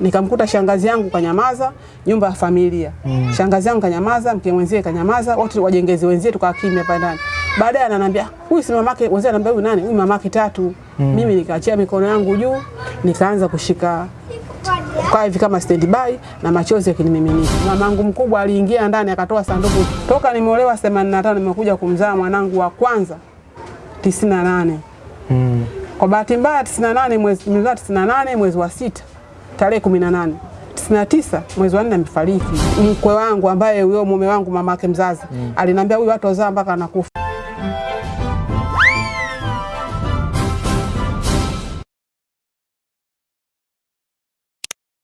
nikamkuta shangazi yangu kanyamaza, nyumba ya familia. Mm. Shangazi yangu kanyamaza, mke mwenzie kanyamaza, wote wajengezi wenzie tukawa kimya pale ndani. Baadaye ananiambia, "Huyu si mamake." Wenzie ananiambia, "Huyu nani?" "Huyu mamake Tatu." Mm. Mimi nikaachia mikono yangu juu, nikaanza kushika kwa hivi kama standby na machozi yakinimiminika. Mamangu mkubwa aliingia ndani akatoa sanduku. Toka nimeolewa 85 nimekuja kumzaa mwanangu wa kwanza 98. Mm. Kwa bahati mbaya 98 mwezi nimezaa 98 mwezi wa sita tarehe 18. 99 mwezi wa 4 amefariki. Mkwe wangu ambaye huyo mume wangu mama mamake mzazi mm. aliniambia huyu watu wazaa mpaka anakufa.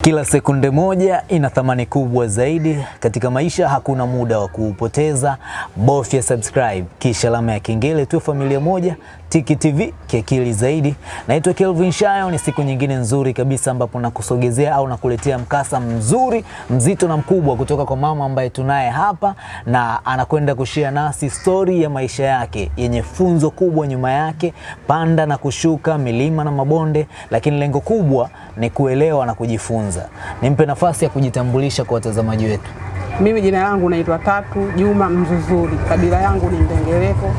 Kila sekunde moja ina thamani kubwa zaidi katika maisha. Hakuna muda wa kuupoteza, bofya subscribe kisha alama ya kengele tu. Familia moja Tiki TV kiakili zaidi. Naitwa Kelvin Shayo. Ni siku nyingine nzuri kabisa ambapo nakusogezea au nakuletea mkasa mzuri mzito na mkubwa kutoka kwa mama ambaye tunaye hapa, na anakwenda kushia nasi stori ya maisha yake yenye funzo kubwa nyuma yake, panda na kushuka, milima na mabonde, lakini lengo kubwa ni kuelewa na kujifunza. Nimpe nafasi ya kujitambulisha kwa watazamaji wetu. Mimi jina langu naitwa Tatu Juma Mzuzuri, kabila yangu ni Ndengereko.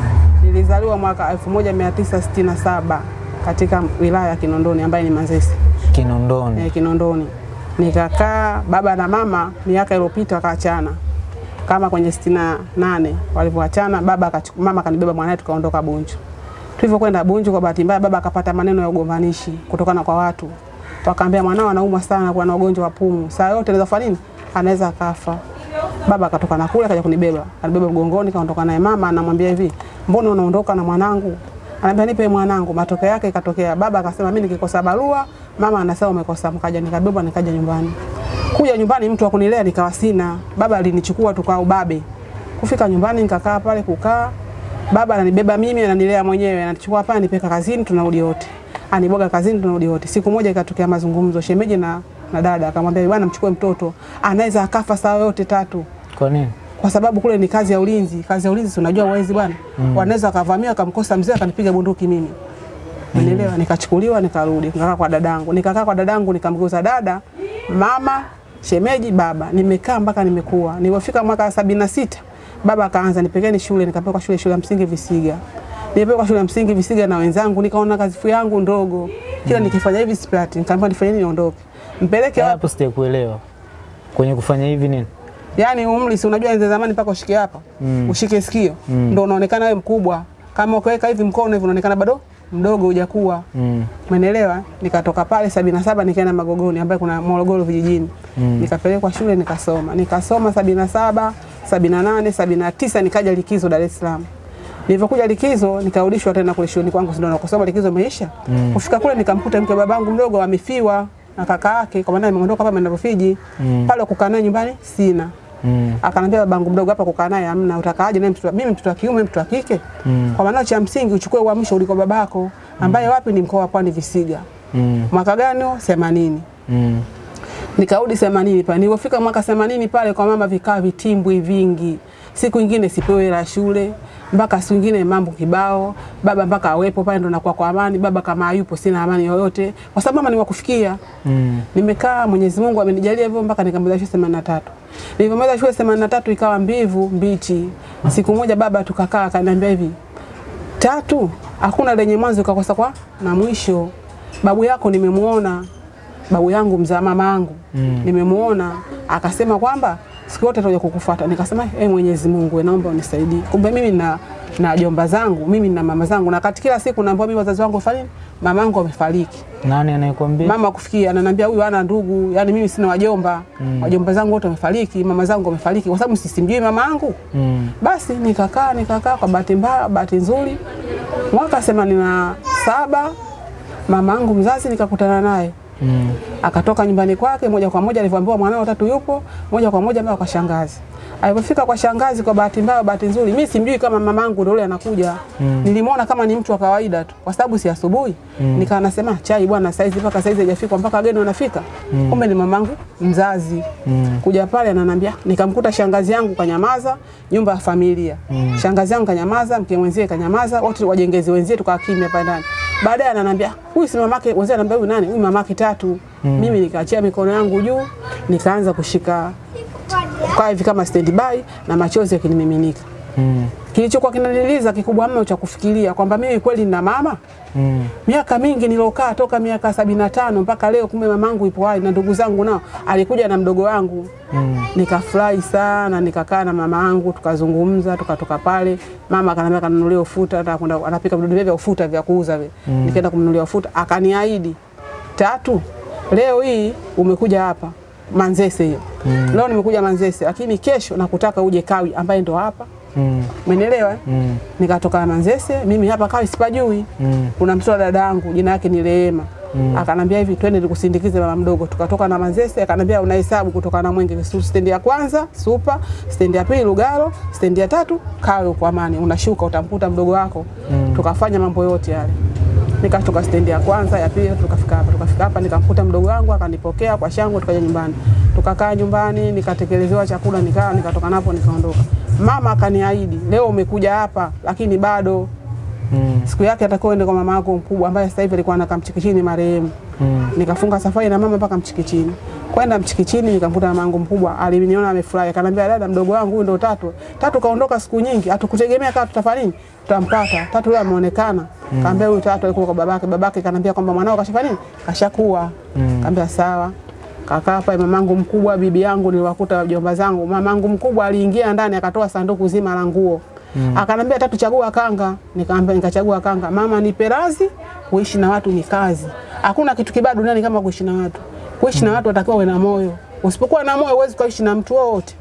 Nilizaliwa mwaka 1967 katika wilaya ya Kinondoni ambayo ni Manzese. Kinondoni. Eh, Kinondoni. Nikakaa baba na mama miaka iliyopita wakaachana. Kama kwenye 68 walivyoachana baba akachukua mama kanibeba mwanae tukaondoka Bunju. Tulivyokwenda Bunju kwa bahati mbaya baba akapata maneno ya ugombanishi kutokana kwa watu. Wakaambia mwanao anaumwa sana kwa na ugonjwa wa pumu. Saa yote anaweza kufanya nini? Anaweza akafa. Baba akatoka na kule akaja kunibeba. Alibeba mgongoni kaondoka naye mama anamwambia hivi, "Mbona unaondoka na mwanangu?" Anambia nipe mwanangu. Matokeo yake ikatokea baba akasema mimi nikikosa barua, mama anasema umekosa mkaja nikabeba nikaja nyumbani. Kuja nyumbani mtu wa kunilea nikawa sina. Baba alinichukua tukao babe. Kufika nyumbani nikakaa pale kukaa. Baba ananibeba mimi ananilea mwenyewe, anachukua hapa anipeka kazini tunarudi wote. Aniboga kazini tunarudi wote. Siku moja ikatokea mazungumzo shemeji na na dada akamwambia bwana mchukue mtoto anaweza akafa saa yote tatu Kwa nini? kwa sababu kule ni kazi ya ulinzi. Kazi ya ulinzi unajua wezi bwana mm. wanaweza wakavamia wakamkosa mzee akanipiga bunduki mimi Unielewa? Mm. Nikachukuliwa nikarudi nikakaa kwa dadangu, nikakaa kwa dadangu nikamgeuza dada, mama, shemeji, baba. Nimekaa mpaka nimekuwa. Nilipofika mwaka sabini na sita baba akaanza nipelekeni shule, nikapelekwa shule shule ya msingi Visiga. Nilipelekwa shule ya msingi Visiga na wenzangu, nikaona kazi yangu ndogo, kila mm. nikifanya hivi sipati, nikaambiwa nifanye nini niondoke, mpeleke wapi? Hapo sijakuelewa. Kwenye kufanya hivi nini? Yaani umri si unajua enzi zamani mpaka ushike hapa. Mm. Ushike sikio. Mm. Ndio unaonekana wewe mkubwa. Kama ukiweka hivi mkono hivi unaonekana bado mdogo hujakuwa. Mm. Umeelewa? Nikatoka pale sabini na saba nikaenda Magogoni ambaye kuna Morogoro vijijini. Mm. Nikapelekwa shule nikasoma. Nikasoma sabini na saba, sabini na nane, sabini na tisa nikaja likizo Dar es Salaam. Nilivyokuja likizo nikarudishwa tena kule shuleni kwangu ndio nakosoma likizo imeisha. Mm. Kufika kule nikamkuta mke babangu mdogo amefiwa na kaka yake kwa maana ameondoka hapa ameenda Rufiji. Mm. Pale kukaa naye nyumbani sina. Mm. Akanambia babangu mdogo hapa kukaa naye hamna, utakaaje naye mtoto mimi mtoto wa kiume mtoto wa kike? Mm. Kwa maana cha msingi uchukue uamsho uliko babako ambaye wapi ni mkoa wa Pwani Visiga. Mm. Mwaka gani? huo? 80. Mm. Nikarudi 80 pale. Nilipofika mwaka 80 pale kwa mama vikaa vitimbwi vingi. Siku nyingine sipewe hela shule, mpaka siku nyingine mambo kibao, baba mpaka awepo pale ndo nakuwa kwa amani, baba kama hayupo sina amani yoyote kwa sababu mama ni wakufikia. Mm. Nimekaa Mwenyezi Mungu amenijalia hivyo mpaka nikamaliza shule 83. Nilipomaliza shule 83 ikawa mbivu mbichi. Siku moja baba tukakaa akaniambia hivi, tatu hakuna lenye mwanzo ukakosa kwa na mwisho. Babu yako nimemuona, babu yangu mzaa mama yangu Mm. nimemuona, akasema kwamba siku yote atakuja kukufuata. Nikasema eh, Mwenyezi Mungu naomba unisaidie. Kumbe mimi na na jomba zangu, mimi na mama zangu, na kati kila siku naambiwa mimi wazazi wangu wafariki, mama yangu amefariki Nani anayekwambia? mama kufikia ananiambia huyu hana ndugu, yani mimi sina wajomba mm. wajomba zangu wote wamefariki, mama zangu wamefariki, kwa sababu sisimjui mama yangu. Mm. Basi nikakaa nikakaa, kwa bahati mbaya, bahati nzuri, mwaka themanini na saba mama yangu mzazi nikakutana naye Mm. akatoka nyumbani kwake moja kwa moja, alivyoambiwa mwanao tatu yupo, moja kwa moja mpaka kwa shangazi. Alipofika kwa shangazi, kwa bahati mbaya, bahati nzuri, mimi simjui kama mamangu ndio yule anakuja. Mm. Nilimwona kama ni mtu wa kawaida tu, kwa sababu si asubuhi. Mm. Nikawa nasema chai bwana, saizi mpaka saizi haijafika, mpaka wageni wanafika. Mm. Kumbe ni mamangu mzazi. Mm. Kuja pale ananiambia, nikamkuta shangazi yangu kanyamaza, nyumba ya familia. Mm. Shangazi yangu kanyamaza, mke mwenzie kanyamaza, wote wajengezi wenzie tukawa kimya pale ndani. Baadaye ananiambia huyu si mamake, wenzie ananiambia huyu nani? Huyu mamake Tatu. mm. Mimi nikaachia mikono yangu juu, nikaanza kushika kwa hivi kama standby na machozi yakinimiminika. Mm. Kilichokuwa kinaniliza kikubwa mno cha kufikiria kwamba mimi kweli nina mama Mm. miaka mingi nilokaa toka miaka sabini na tano mpaka leo, kumbe mamangu ipo hai na ndugu zangu nao alikuja na mdogo wangu Mm. nikafurahi sana, nikakaa na mama yangu tukazungumza, tukatoka pale. Mama akanambia kanunulia ufuta, anapika vidudu vya ufuta vya kuuza vile. Nikaenda kumnunulia ufuta, akaniahidi tatu, leo hii umekuja hapa Manzese hiyo. mm. Leo nimekuja Manzese, lakini kesho nakutaka uje Kawi ambaye ndo hapa. Mm. Umenielewa? Mm. Mm. Nikatoka Manzese, mimi hapa Kawi sipajui. Mm. Kuna mtoto wa dada yangu jina yake ni Rehema. mm. Akanambia hivi twende nikusindikize mama mdogo. Tukatoka na Manzese, akanambia unahesabu kutoka na Mwenge stendi ya kwanza Supa, stendi ya pili Lugalo, stendi ya tatu Kawe kwa Amani. Unashuka utamkuta mdogo wako. mm. Tukafanya mambo yote yale. Nikatoka stendi ya kwanza, ya pili tukafika hapa. Tukafika hapa nikamkuta mdogo wangu akanipokea kwa shangwe tukaja nyumbani. Tukakaa nyumbani nikatekelezewa chakula nikaa nikatoka napo nikaondoka. Mama akaniahidi, leo umekuja hapa lakini bado Mm. siku yake atakuwa ende kwa mama yako mkubwa ambaye sasa hivi alikuwa anakaa Mchikichini marehemu. Mm. Nikafunga safari na mama mpaka Mchikichini. Kwenda Mchikichini nikamkuta mama yangu mkubwa, aliniona amefurahi, akanambia dada, mdogo wangu huyu ndo Tatu. Tatu kaondoka siku nyingi, hatukutegemea kama tutafanya nini? Tutampata. Tatu yeye ameonekana. Kaambia huyu Tatu alikuwa kwa babake, babake kanambia kwamba mwanao kashafanya nini? Kashakuwa. Mm. Kaambia sawa. Kakaa pale mamangu mkubwa, bibi yangu niliwakuta wajomba zangu. Mamangu mkubwa aliingia ndani akatoa sanduku zima la nguo. Mm. Akanambia Tatu, chagua kanga. Nikaambia nikachagua kanga. Mama, nipe radhi, kuishi na watu ni kazi. Hakuna kitu kibaya duniani kama kuishi na watu. Kuishi na watu watakiwa uwe na moyo. Usipokuwa na moyo huwezi kuishi na mtu wowote.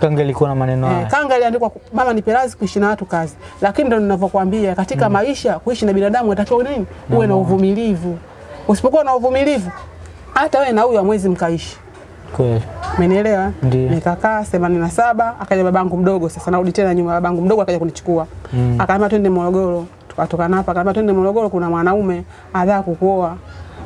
Kanga ilikuwa na maneno haya. haya. kanga iliandikwa mama nipe radhi kuishi na watu kazi. Lakini ndio ninavyokuambia katika mm. maisha kuishi na binadamu unatakiwa nini? Uwe na uvumilivu. Usipokuwa na uvumilivu hata wewe na huyu hamwezi mkaishi. Kweli. Umenielewa? Nikakaa 87 akaja babangu mdogo sasa narudi tena nyuma babangu mdogo akaja kunichukua. Mm. Akaambia twende Morogoro. Tukatoka hapa akaambia twende Morogoro kuna mwanaume anataka kukuoa.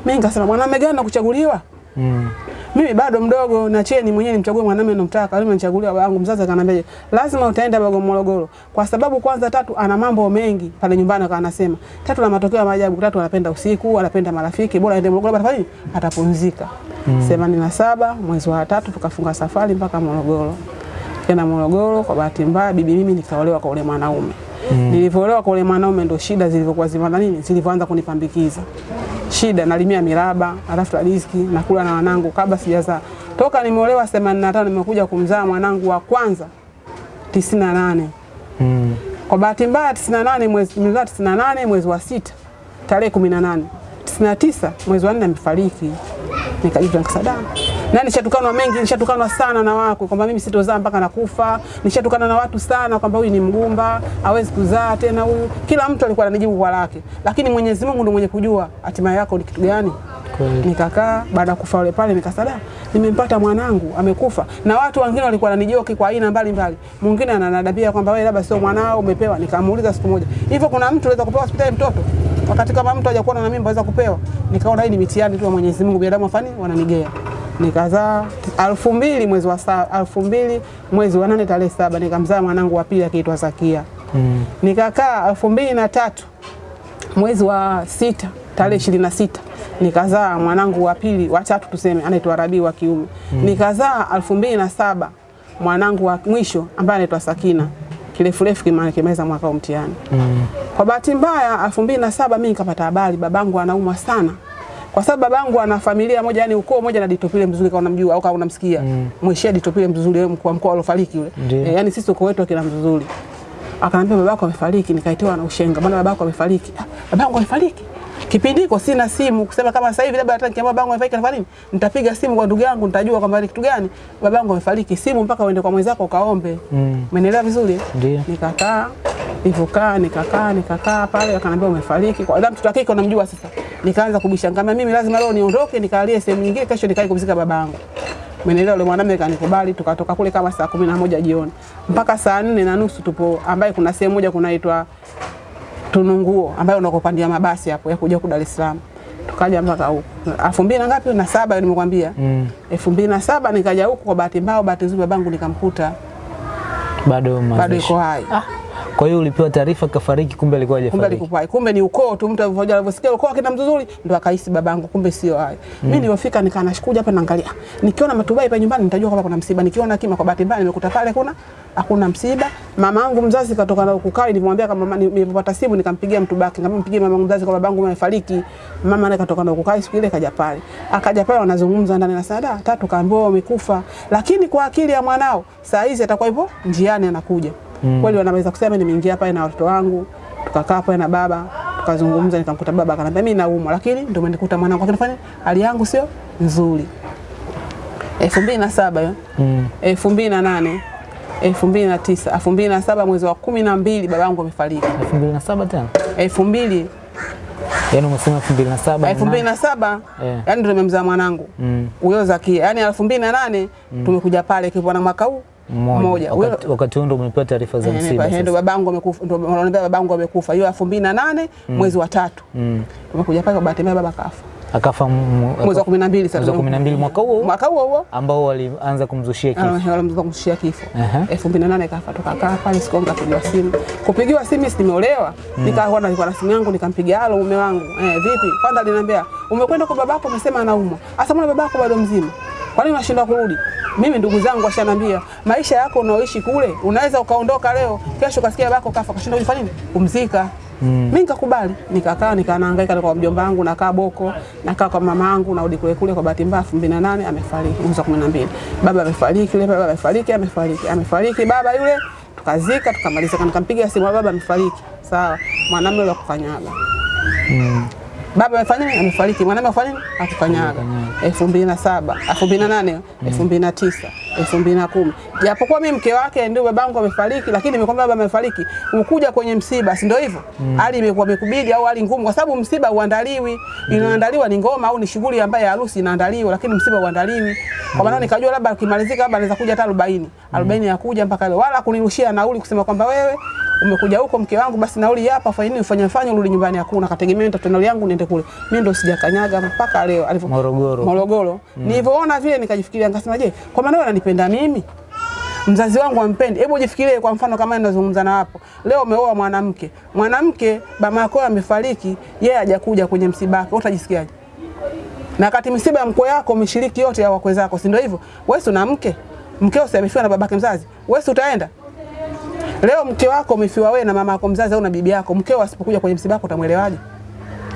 Mimi nikasema mwanaume gani nakuchaguliwa? Mm. Mimi bado mdogo na cheni mwenyewe nimchague mwanaume namtaka. Mimi nichaguliwa babangu mzazi akaniambia lazima utaenda bago Morogoro. Kwa sababu kwanza Tatu ana mambo mengi pale nyumbani akawa anasema. Tatu na matokeo ya maajabu. Tatu anapenda usiku, anapenda marafiki, bora aende Morogoro atafanya? Atapumzika. Mm. na saba mwezi wa tatu tukafunga safari mpaka Morogoro. Kenda Morogoro kwa bahati mbaya bibi mimi nikaolewa kwa ule mwanaume. Nilivyoolewa kwa ule mwanaume ndo shida zilivyokuwa zimana nini? Zilivyoanza kunipambikiza. Shida nalimia miraba, natafuta riziki, nakula na wanangu kabla sijazaa. Toka nimeolewa 85 nimekuja kumzaa mwanangu wa kwanza 98. Mm. Kwa bahati mbaya 98 mwezi nimezaa 98 mwezi wa sita tarehe 18. 99 mwezi wa 4 amefariki. Nikajuta nikasada. Na nishatukanwa mengi, nishatukanwa sana na wako kwamba mimi sitozaa mpaka nakufa. Nishatukana na watu sana kwamba huyu ni mgumba, hawezi kuzaa tena huyu. Kila mtu alikuwa ananijibu kwa lake. Lakini Mwenyezi Mungu ndiye mwenye kujua hatima yako ni kitu gani. Nikakaa baada ya kufa yule pale nikasada, nimempata mwanangu amekufa, na watu wengine walikuwa wananijoki kwa aina mbalimbali. Mwingine ananadabia kwamba wewe labda sio mwanao umepewa. Nikamuuliza siku moja, hivyo kuna mtu anaweza kupewa hospitali mtoto wakati kama mtu hajakuwa na mimba aweza kupewa? Nikaona hii ni mitihani tu ya Mwenyezi Mungu, binadamu afani wananigea. Nikazaa alfu mbili mwezi wa saa elfu mbili mwezi wa nane tarehe saba nikamzaa mwanangu wa pili akiitwa Zakia. Mm. Nikakaa elfu mbili na tatu mwezi wa sita tarehe ishirini na sita nikazaa mwanangu wa pili wa tatu tuseme anaitwa Rabii wa kiume mm. nikazaa elfu mbili na saba mwanangu wa mwisho ambaye anaitwa Sakina kirefurefu kimaliza mwaka wa mtihani Mm. kwa bahati mbaya elfu mbili na saba mimi nikapata habari babangu anaumwa sana kwa sababu babangu ana familia moja yani ukoo moja na Ditopile Mzuri kama unamjua au kama unamsikia Mm. Mweshia Ditopile Mzuri yule mkuu wa mkoa alofariki yule. E, yani sisi ukoo wetu akina Mzuri akaniambia babako amefariki. Nikaitiwa na ushenga bwana babako amefariki? Ah, babangu amefariki. Kipindi hiko sina simu kusema kama sasa hivi labda hata nikiambia babangu amefariki nafanya nini? Nitapiga simu kwa ndugu yangu nitajua kwamba ni kitu gani. Babangu amefariki simu mpaka uende kwa mwenzako ukaombe. Mm. Vizuri? Ndio. Nikakaa, nilivyokaa, nikakaa, nikakaa pale akaniambia umefariki. Kwa sababu mtoto wa kike unamjua sasa. Nikaanza kubisha ngama mimi lazima leo niondoke nikalie sehemu nyingine kesho nikae kumzika babangu. Mwenelewa, yule mwanamume kanikubali tukatoka kule kama saa kumi na moja jioni. Mpaka saa nne na nusu tupo ambaye kuna sehemu moja kunaitwa Tununguo ambayo unakopandia mabasi hapo ya kuja huku Dar es Salaam. Tukaja mpaka huko. Elfu mbili na ngapi na saba nimekwambia. Mm. elfu mbili na saba nikaja huku kwa bahati mbaya, bahati nzuri babangu nikamkuta Bado bado iko hai. Ah, Kwa hiyo ulipewa taarifa kafariki, kumbe alikuwa kumbe hajafariki. alikufa kumbe ni ukoo tu mtu alivyoja alivyosikia ukoo akina mzuri ndo akahisi babangu kumbe sio hayo mimi nilipofika nikaa nashikuja hapa naangalia nikiona matubai pa nyumbani nitajua kwamba kuna msiba. Nikiona kima kwa bahati mbaya nimekuta pale kuna hakuna msiba. Mama yangu mzazi katoka na kukaa nilimwambia kama mama nilipopata simu nikampigia mtu baki ngamwambia mpigie mama yangu mzazi kwa babangu amefariki. Mama naye katoka na kukaa siku ile kaja pale. Akaja pale wanazungumza ndani na sada tatu kaambiwa wamekufa. Lakini kwa akili ya mwanao saa hizi atakuwa hivyo njiani anakuja mm. kweli wanaweza kusema nimeingia pale na watoto wangu tukakaa pale na baba tukazungumza, nikamkuta baba akanambia mimi naumwa, lakini ndio nikuta mwanangu, lakini fanya hali yangu sio nzuri. elfu mbili na saba hiyo Mm. elfu mbili na nane elfu mbili na tisa elfu mbili na saba mwezi wa kumi na mbili babangu amefariki. 2007 tena? elfu mbili Yaani umesema 2007. elfu mbili na saba Eh. yani ndio nimemzaa mwanangu huyo Mm. huyo Zakia, yani elfu mbili na nane tumekuja pale kipo na mwaka huu mmoja. Wakati, huo ndo umepewa taarifa za Eh, msiba sasa. babangu amekufa, ndo wananiambia babangu amekufa hiyo elfu mbili na nane mwezi wa tatu Mm. tumekuja pale, kwa bahati mbaya baba kafa Akafa mwezi wa kumi sasa, mwezi wa 12 mwaka huo mwaka huo huo ambao walianza kumzushia kifo. walianza kumzushia kifo Aha. elfu mbili na nane kafa, tukakaa pale siku simu. Kupigiwa simu mimi si nimeolewa, nikawa nilikuwa na simu yangu, nikampigia halo mume wangu, eh, vipi? Kwanza aliniambia umekwenda kwa babako, umesema anaumwa. Sasa mbona babako bado mzima, kwa nini unashindwa kurudi? Mimi ndugu zangu washanambia maisha yako unaoishi kule, unaweza ukaondoka leo, kesho ukasikia babako kafa, kashinda kufanya nini? Kumzika. Mm. Mimi nikakubali, nikakaa nikaanahangaika kwa mjomba wangu, nakaa Boko, nakaa kwa mama yangu, narudi kule kule. Kwa bahati mbaya 2008 amefariki, mwezi wa 12 baba amefariki, yule baba amefariki, amefariki, amefariki baba yule, tukazika tukamaliza. Nikampiga simu, baba amefariki, sawa, mwanamume yule akukanyaga baba amefanya nini? Amefariki. Mwanamume afanya nini? Akukanyaga. elfu mbili na saba elfu mbili na nane elfu mbili na tisa elfu mbili na kumi japokuwa mimi mke wake ndio babangu amefariki, lakini nimekwambia baba amefariki, ukuja kwenye msiba, si ndio hivyo? Hali imekuwa imekubidi au hali ngumu, kwa sababu msiba uandaliwi, inaandaliwa ni ngoma au ni shughuli ambayo harusi inaandaliwa, lakini msiba uandaliwi. Kwa maana nikajua labda kimalizika, labda anaweza kuja hata 40 40 ya kuja mpaka leo, wala kunirushia nauli kusema kwamba wewe umekuja huko mke wangu, basi nauli hapa, fanya nini, ufanye fanya, urudi nyumbani. Hakuna, kategemea nitatoa nauli yangu niende kule. Mimi ndo sijakanyaga mpaka leo alivyo Morogoro. Morogoro. Mm. Nilivyoona vile nikajifikiria, nikasema je, kwa maana wewe unanipenda mimi? Mzazi wangu ampendi. Hebu jifikirie kwa mfano kama ninazungumza na hapo. Leo umeoa mwanamke. Mwanamke baba yako amefariki, yeye hajakuja kwenye msiba wake. Utajisikiaje? Na wakati msiba mkwe yako umeshiriki yote ya wakwe zako, si ndio hivyo? Wewe una mke? Mkeo si amefiwa na babake mzazi. Wewe utaenda? Leo mke wako umefiwa wewe na mama yako mzazi au na bibi yako, mkeo asipokuja kwenye msiba wako utamwelewaje?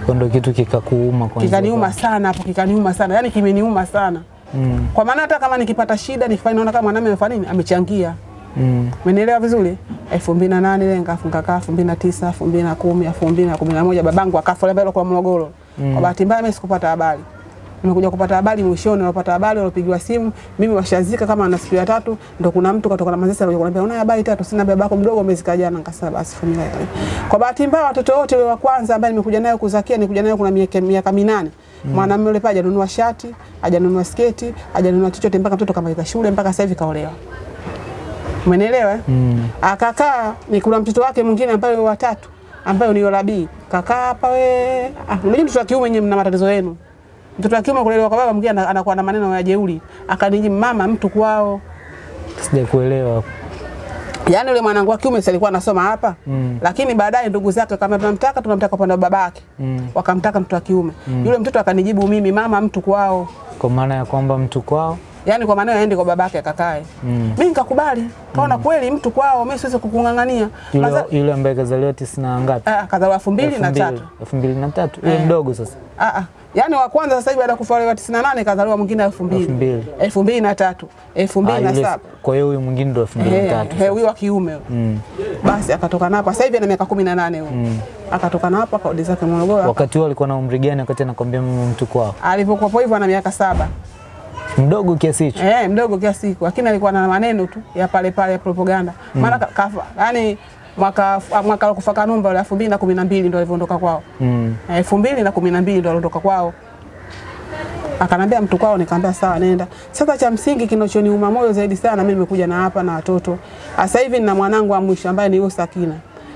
Kondo kitu kikakuuma kwanza. Kikaniuma sana hapo, kikaniuma sana, yaani kimeniuma sana Mm. kwa maana hata kama nikipata shida nikifanya, naona kama mwanamume amefanya nini, amechangia. Mm. Umenielewa vizuri? elfu mbili na nane ile nikafunga kaa elfu mbili na tisa elfu mbili na kumi elfu mbili na kumi na moja babangu akafa ile kwa Morogoro. Mm. Kwa bahati mbaya mimi sikupata habari. Nimekuja kupata habari mwishoni, nilipata habari unapigiwa simu, mimi washazika kama na siku ya tatu, ndo kuna mtu katoka na Manzese alikuja kuniambia una habari tatu, sina baba yako mdogo amezika jana. Nikasema basi familia ikae. Kwa bahati mbaya watoto wote wa kwanza ambaye nimekuja nayo kuzakia, nikuja nayo kuna miaka miaka minane. Mwanamume yule pale hajanunua shati, hajanunua sketi, hajanunua chochote mpaka mtoto kamaliza shule mpaka sasa hivi kaolewa. Umenielewa? eh? Mm. Akakaa ni kuna mtoto wake mwingine ambaye wa tatu ambaye ni Yolabi. Kakaa hapa we. Ah, unajua mtoto wa kiume nyenye mna matatizo yenu. Mtoto wa kiume kulelewa kwa baba mwingine ana- anakuwa na maneno ya jeuri. Akaniji mama mtu kwao. Sijakuelewa. Yaani yule mwanangu wa kiume alikuwa anasoma hapa. Mm. Lakini baadaye ndugu zake kama tunamtaka tunamtaka upande wa babake. Mm. Wakamtaka mtoto wa kiume. mm. Yule mtoto akanijibu mimi mama mtu kwao. Kwa maana ya kwamba mtu kwao. Yaani kwa maana aende kwa babake akakae. Mm. Mimi nikakubali. Kaona mm. kweli mtu kwao mimi siwezi kukung'ang'ania. Yule, Maza- yule ambaye kazaliwa tisini na ngapi? Ah, kazaliwa elfu mbili na tatu. elfu mbili na tatu. Yule Eh. mdogo sasa. Ah, ah. Yaani wa kwanza sasa hivi baada kufa wale wa 98 kazaliwa mwingine elfu Elfu mbili mbili. elfu mbili na tatu elfu Ah, mbili na yule- saba Kwa hiyo huyu mwingine ndo elfu mbili na Eh, tatu. eh, wa kiume huyo. Mm. Basi akatoka napo sasa hivi ana miaka kumi na nane huyo akatoka napo akarudi zake Morogoro. Wakati huo alikuwa na umri gani wakati anakwambia mimi mtu kwao? Alipokuwa hivyo ana miaka saba Mdogo kiasi hicho. eh, mdogo kiasi hicho. lakini alikuwa na maneno tu ya pale pale ya propaganda maana ka- kafa yani mwaka mwaka wa kufa Kanumba na mbili ndo alivyoondoka kwao Mm. elfu mbili na kumi na mbili ndo aliondoka kwao. Akanambia mtu kwao, nikamwambia sawa, nenda. Sasa cha msingi kinachoniuma moyo zaidi sana, mimi nimekuja na hapa na watoto. Sasa hivi nina mwanangu wa mwisho ambaye ni Yusa Kina.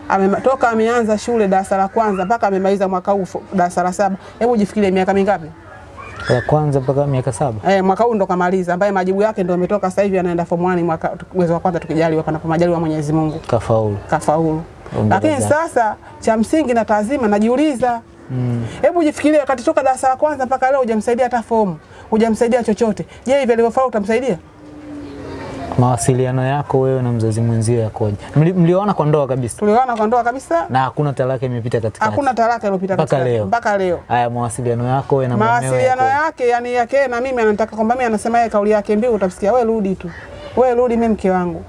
Ametoka ameanza shule darasa la kwanza mpaka amemaliza mwaka huu darasa la saba. Hebu jifikirie miaka mingapi? Ya kwanza mpaka miaka saba. Eh, mwaka huu ndo kamaliza, ambaye majibu yake ndo ametoka sasa hivi, anaenda form 1 mwaka mwezi wa kwanza tukijaliwa, panapo majaliwa Mwenyezi Mungu, Kafaulu. kafaulu. Lakini sasa cha msingi na tazima najiuliza hebu jifikirie, wakati toka darasa la kwanza mpaka leo hujamsaidia hata fomu, hujamsaidia chochote. Je, hivi alivyofaulu utamsaidia? Mawasiliano yako wewe na mzazi mwenzio yakoje? Mli- Mlioana kwa ndoa kabisa Tulioana kwa ndoa kabisa, na hakuna talaka imepita katikati? hakuna talaka iliyopita katikati. leo. mpaka leo. Haya, mawasiliano yako wewe na mumeo mawasiliano yakoje? yake yani yake na mimi anataka kwamba mimi anasema yeye kauli yake mbiu utasikia wewe rudi tu. Wewe rudi mimi mke wangu.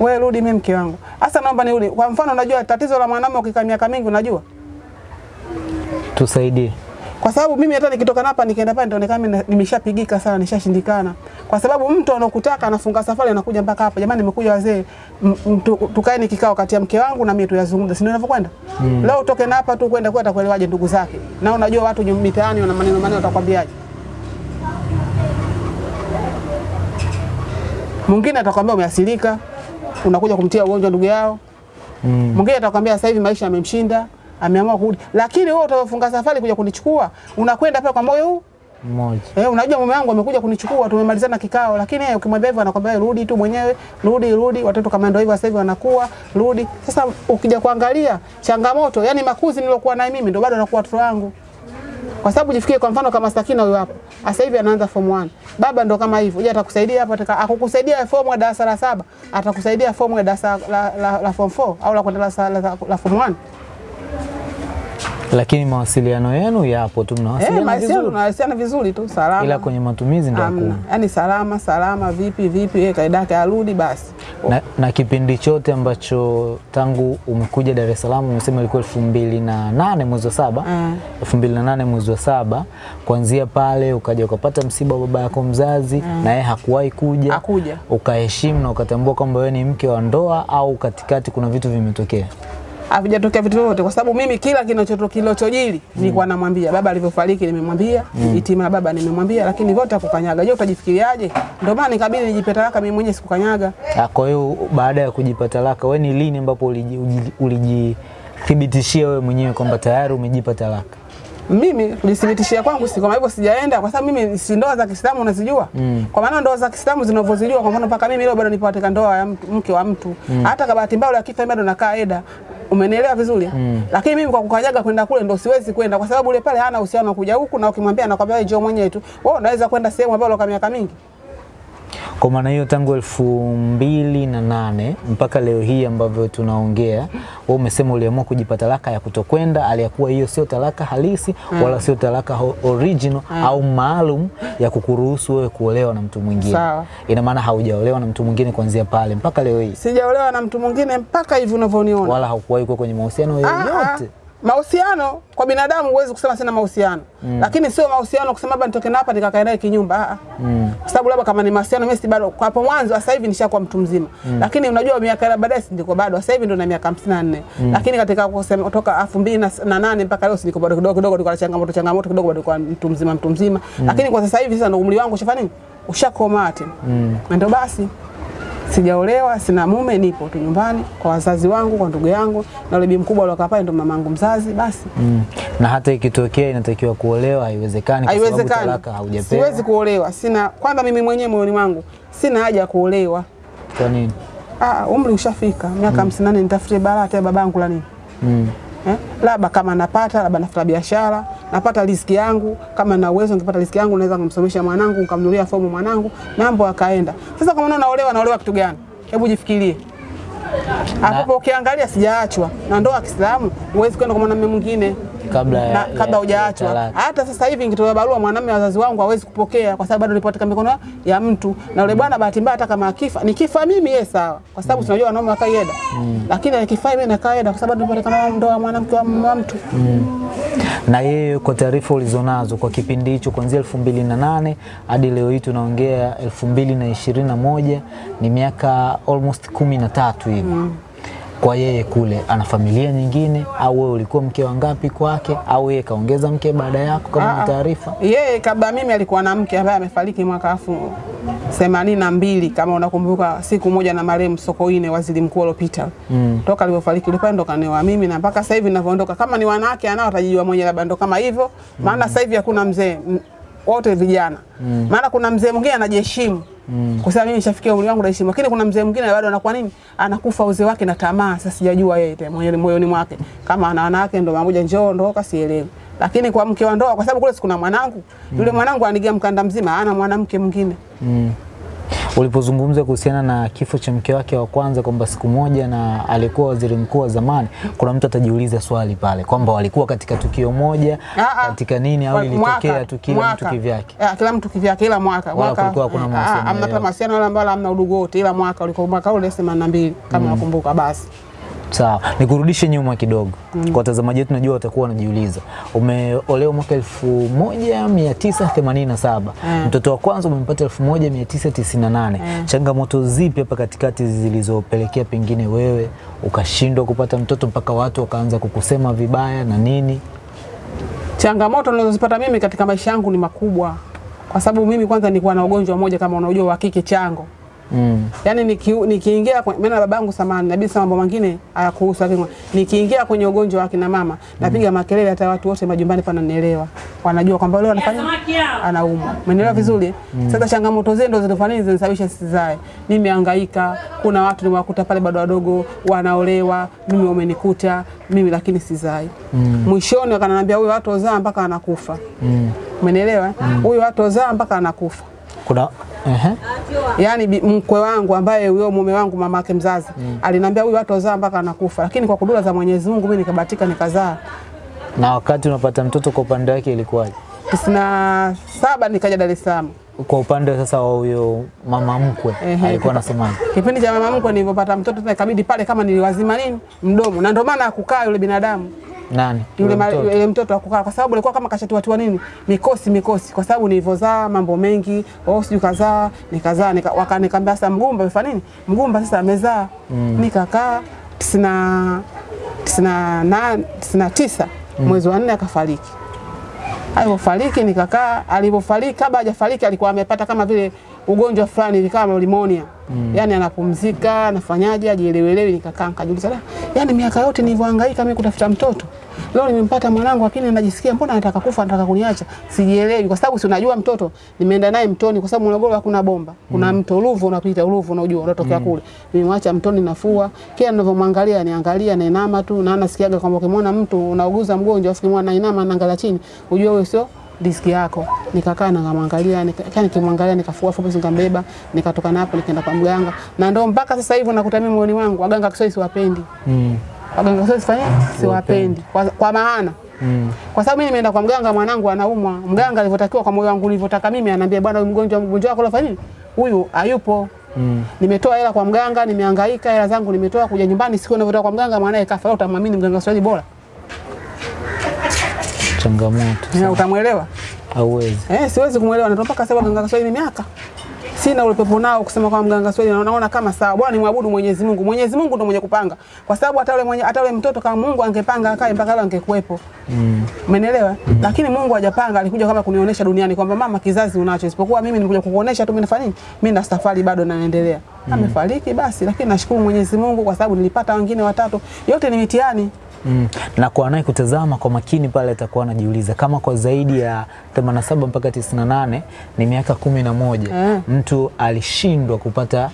Wewe rudi mimi mke wangu. Sasa naomba nirudi. Kwa mfano unajua tatizo la mwanamume ukikaa miaka mingi unajua? Tusaidie. Kwa sababu mimi hata nikitoka hapa nikaenda pale nitaonekana mimi nimeshapigika sana, nishashindikana. Kwa sababu mtu anokutaka anafunga safari anakuja mpaka hapa. Jamani nimekuja wazee, tukae ni kikao kati ya mke wangu na mimi tuyazungumze. Si ndio inavyokwenda? Leo utoke na hapa tu kwenda kwa atakuelewaje ndugu zake. Na unajua watu nyumbani mitaani wana maneno maneno watakwambiaje? Mwingine atakwambia umeasilika, unakuja kumtia ugonjwa ndugu yao. Mm. Mwingine atakwambia sasa hivi maisha yamemshinda, ameamua kurudi. Lakini wewe utafunga safari kuja kunichukua, unakwenda pale kwa moyo huu Mmoja. Eh, unajua mume wangu amekuja kunichukua, tumemalizana kikao, lakini yeye ukimwambia hivyo anakwambia rudi tu mwenyewe, rudi rudi. Watoto kama ndio hivyo sasa hivi wanakuwa, rudi. Sasa ukija kuangalia changamoto, yani makuzi nilokuwa naye mimi ndio bado anakuwa watoto wangu. Kwa sababu jifikie kwa mfano kama Sakina huyo hapo. Sasa hivi anaanza form 1. Baba ndo kama hivyo. Je, atakusaidia hapo ataka akukusaidia form ya darasa la saba, atakusaidia form ya darasa la, la, la form 4 au la kwenda darasa la, la, la form 1? Lakini mawasiliano yenu yapo tu, Eh, mnawasiliana mahusiano vizuri, tunawasiliana vizuri tu, salama. ila kwenye matumizi ndio hakuna. Yaani salama salama, vipi vipi, yeye kaida yake arudi basi. Na, na kipindi chote ambacho tangu umekuja Dar es Salaam umesema ilikuwa elfu mbili na nane mwezi wa saba Mm. elfu mbili na nane mwezi wa saba kuanzia pale ukaja ukapata msiba wa baba yako mzazi mm. na yeye hakuwahi kuja Hakuja. ukaheshimu na ukatambua kwamba wewe ni mke wa ndoa au katikati kuna vitu vimetokea Havijatokea vitu vyote kwa sababu mimi kila kinachojili kilichojili nilikuwa namwambia. Baba alivyofariki, nimemwambia itima ya baba nimemwambia, lakini vyote akukanyaga Je, utajifikiriaje? Ndio maana nikabidi nijipe talaka mimi mwenyewe, sikukanyaga. Ah, kwa hiyo baada ya kujipa talaka wewe ni lini ambapo ulijithibitishia wewe mwenyewe kwamba tayari umejipa talaka Mimi kujithibitishia kwangu si kama hivyo, sijaenda kwa sababu mimi si ndoa za Kiislamu unazijua. Mm. Kwa maana ndoa za Kiislamu zinavyozijua, kwa mfano mpaka mimi leo bado nipo katika ndoa ya mke wa mtu Mm. hata kama bahati mbaya akifa bado nakaa eda. Umenielewa vizuri? Mm. Lakini mimi kwa kukanyaga kwenda kule ndo siwezi kwenda kwa sababu ule pale hana uhusiano kuja huku, na ukimwambia anakwambia wewe njoo mwenyewe tu. Wewe unaweza kwenda sehemu ambayo ulokaa miaka mingi. Kwa maana hiyo tangu elfu mbili na nane mpaka leo hii ambavyo tunaongea, wewe umesema uliamua kujipa talaka ya kutokwenda, aliyakuwa hiyo sio talaka halisi mm. wala sio talaka original mm. au maalum ya kukuruhusu wewe kuolewa na mtu mwingine. Ina maana haujaolewa na mtu mwingine kuanzia pale mpaka leo hii, Sijaolewa na mtu mwingine mpaka hivi unavyoniona. wala haukuwahi kuwa kwenye mahusiano Ah, ah. yoyote. Mahusiano kwa binadamu huwezi kusema sina mahusiano. mm. Lakini sio mahusiano kusema labda nitoke hapa nikakae naye kinyumba. Ah, ah. Mm. Kwa sababu labda kama ni mahusiano mimi si bado kwa hapo mwanzo sasa hivi nishakuwa mtu mzima. mm. Lakini unajua miaka ya baadaye si ndiko bado. Sasa hivi ndo na miaka 54. mm. Lakini katika kusema kutoka 2008 mpaka leo si ndiko bado kidogo kidogo tulikuwa na changamoto changamoto kidogo bado kwa mtu mzima mtu mzima. mm. Lakini kwa sasa hivi sasa ndo umri wangu ushafanya nini? Ushakomaa tena. mm. ndio basi sijaolewa, sina mume, nipo tu nyumbani kwa wazazi wangu, kwa ndugu yangu, na yule bibi mkubwa aliokaa pale ndo mamangu mzazi. Basi Mm. Na hata ikitokea inatakiwa kuolewa haiwezekani kwa sababu talaka haujapewa. siwezi kuolewa. Sina kwanza, mimi mwenyewe moyoni mwangu sina haja ya kuolewa. Kwa nini? Ah, umri ushafika miaka hamsini na nane nitafutie baraka ya babangu la nini? Mm. Eh? Labda kama napata labda nafuta biashara, napata riziki yangu, kama na uwezo ningepata riziki yangu naweza kumsomesha mwanangu, nikamnunulia fomu mwanangu, mambo akaenda. Sasa kama naolewa, naolewa kitu gani? Hebu jifikirie. Hapo ukiangalia sijaachwa na ndoa ya Kiislamu, huwezi kwenda kwa mwanamume mwingine Kabla ya, na kabla hujaachwa. Hata sasa hivi nikitoa barua mwanamume, wazazi wangu hawezi kupokea kwa sababu bado nipo katika mikono ya mtu, na yule bwana bahati mbaya, hata kama akifa, nikifa mimi yeye sawa, kwa sababu tunajua wanaume wakaida, lakini akifa mimi nakaida kwa sababu nipo katika ndoa mwanamke wa wa mtu. na yeye kwa taarifa ulizonazo kwa kipindi hicho kuanzia elfu mbili na nane hadi leo hii tunaongea elfu mbili na ishirini na moja ni miaka almost kumi na tatu hivi kwa yeye kule ana familia nyingine au wewe ulikuwa mke wa ngapi kwake au yeye kaongeza mke baada yako kama ni ah. taarifa Yeye kabla mimi alikuwa na mke ambaye amefariki mwaka elfu themanini na mbili kama unakumbuka, siku moja na marehemu Sokoine, waziri mkuu aliopita Mm. toka alivyofariki yule ndo kanewa mimi, na mpaka sasa hivi ninavyoondoka, kama ni wanawake anao atajijua mwenye labda ndo kama hivyo, maana mm. sasa hivi hakuna mzee wote vijana mm. maana kuna mzee mwingine anajiheshimu mm. kwa sababu mimi nishafikia umri wangu naheshimu, lakini kuna mzee mwingine bado anakuwa nini, anakufa uzee wake na tamaa. Sasa sijajua yeye tena moyoni mwake kama ana wanawake ndo mamoja njoo ndoka, sielewi. Lakini kwa mke wa ndoa, kwa sababu kule sikuna mwanangu yule mwanangu anigia mkanda mzima, ana mwanamke mwingine Mm. Ulipozungumza kuhusiana na kifo cha mke wake wa kwanza kwamba siku moja na alikuwa waziri mkuu wa zamani, kuna mtu atajiuliza swali pale kwamba walikuwa katika tukio moja Ah, ah. katika nini au ilitokea tu kila mtu kivyake? Ah, kila mtu kivyake, ila mwaka Wala kulikuwa kuna mawasiliano, amna yoyote. wala ambao hamna udugu wote, ila mwaka ulikuwa mwaka ule 82 kama nakumbuka basi. Sawa, nikurudishe nyuma kidogo mm. kwa watazamaji wetu, najua watakuwa wanajiuliza, umeolewa mwaka 1987 Mm. mtoto wa kwanza umempata 1998 changamoto zipi hapa katikati zilizopelekea pengine wewe ukashindwa kupata mtoto mpaka watu wakaanza kukusema vibaya na nini? Changamoto nilizozipata mimi katika maisha yangu ni makubwa, kwa sababu mimi kwanza nilikuwa na ugonjwa mmoja kama unaojua wa kike chango. Mm. Yaani niki, nikiingia niki mimi na babangu samani na bisi mambo mengine hayakuhusu lakini nikiingia kwenye ugonjwa wa kina mama napiga makelele hata watu wote majumbani pananielewa. Wanajua kwamba leo anafanya anaumwa. Umeelewa vizuri? Mm. Sasa changamoto zenu ndo zinafanya nini zinisababisha sizae. Nimehangaika, kuna watu nimewakuta pale bado wadogo wanaolewa, mimi wamenikuta, mimi lakini sizai. Mwishoni wakananiambia huyu watu wazaa mpaka anakufa. Mm. Umeelewa? Huyu watu wazaa mpaka anakufa. Kuna ehe. Yaani mkwe wangu ambaye huyo mume wangu mama yake mzazi mm. aliniambia huyu watu wazaa mpaka anakufa, lakini kwa kudura za Mwenyezi Mungu mimi nikabahatika nikazaa. na wakati unapata mtoto kwa upande wake ilikuwaje? tisini saba nikaja Dar es Salaam. Kwa upande sasa wa huyo mama mkwe Ehe. alikuwa anasemaje? Kipindi cha mama mkwe nilivyopata mtoto tena ikabidi pale kama niliwazima nini mdomo, na ndio maana akukaa yule binadamu Nani? yule mtoto? mtoto akukaa, kwa sababu alikuwa kama kashatiwatiwa nini mikosi mikosi, kwa sababu nilivyozaa mambo mengi, oh sijui kazaa nikazaa nika, wakaniambia sasa mgumba amefanya nini, mgumba sasa amezaa mm. nikakaa tisina tisina na tisina tisa mm. tisa mwezi wa nne akafariki. Alipofariki nikakaa, alipofariki kabla hajafariki alikuwa amepata kama vile ugonjwa fulani hivi kama pneumonia. Yaani anapumzika, anafanyaje, ajielewelewi nikakaa nikajiuliza, "Da, yaani miaka yote nilivyohangaika mimi kutafuta mtoto. Leo nimempata mwanangu lakini najisikia mbona anataka kufa, anataka kuniacha. Sijielewi kwa sababu si unajua mtoto nimeenda naye mtoni kwa sababu Morogoro hakuna bomba. Kuna mm. mto Ruvu unapita Ruvu unajua unatokea mm. kule. Nimemwacha mtoni nafua. Kila ninavyomwangalia niangalia nainama tu na nasikiaga kwamba ukimwona mtu unauguza mgonjwa afu kimwona nainama naangalia chini, ujue huyo sio diski yako. Nikakaa nikamwangalia, nika nikimwangalia nikafua fupi nikambeba, nikatoka napo nikaenda kwa mganga. Na ndio mpaka sasa hivi nakuta mimi mwoni wangu waganga Kiswahili siwapendi. Mm. Waganga Kiswahili sifanye siwapendi. Kwa, kwa maana Mm. kwa sababu mimi nimeenda kwa mganga, mwanangu anaumwa. Mganga alivyotakiwa kwa moyo wangu nilivyotaka mimi, ananiambia bwana, huyu mgonjwa mgonjwa wako lafanya nini? Huyu hayupo. Mm. Nimetoa hela kwa mganga, nimehangaika, hela zangu nimetoa kuja nyumbani, siku ninavyotoka kwa mganga mwanae kafa. Utamwamini mganga swali bora? Changamoto Na Utamwelewa? hauwezi. Eh, siwezi kumwelewa na mpaka sasa mganga Swahili ni miaka. Sina ule pepo nao kusema kwa mganga Swahili na naona kama sawa. Bwana nimwabudu Mwenyezi Mungu. Mwenyezi Mungu ndo mwenye kupanga. Kwa sababu hata yule mwenye hata yule mtoto kama Mungu angepanga akae mpaka leo angekuepo. Mm. Umeelewa? Mm. Lakini Mungu hajapanga, alikuja kama kunionyesha duniani kwamba mama, kizazi unacho, isipokuwa mimi nilikuja kukuonesha tu mimi nafanya nini? Mimi na safari bado naendelea. Mm. Amefariki basi, lakini nashukuru Mwenyezi Mungu kwa sababu nilipata wengine watatu. Yote ni mitihani. Mm. Na kwa naye kutazama kwa makini pale atakuwa anajiuliza kama kwa zaidi ya 87 mpaka 98 ni miaka kumi na moja Eh. mtu alishindwa kupata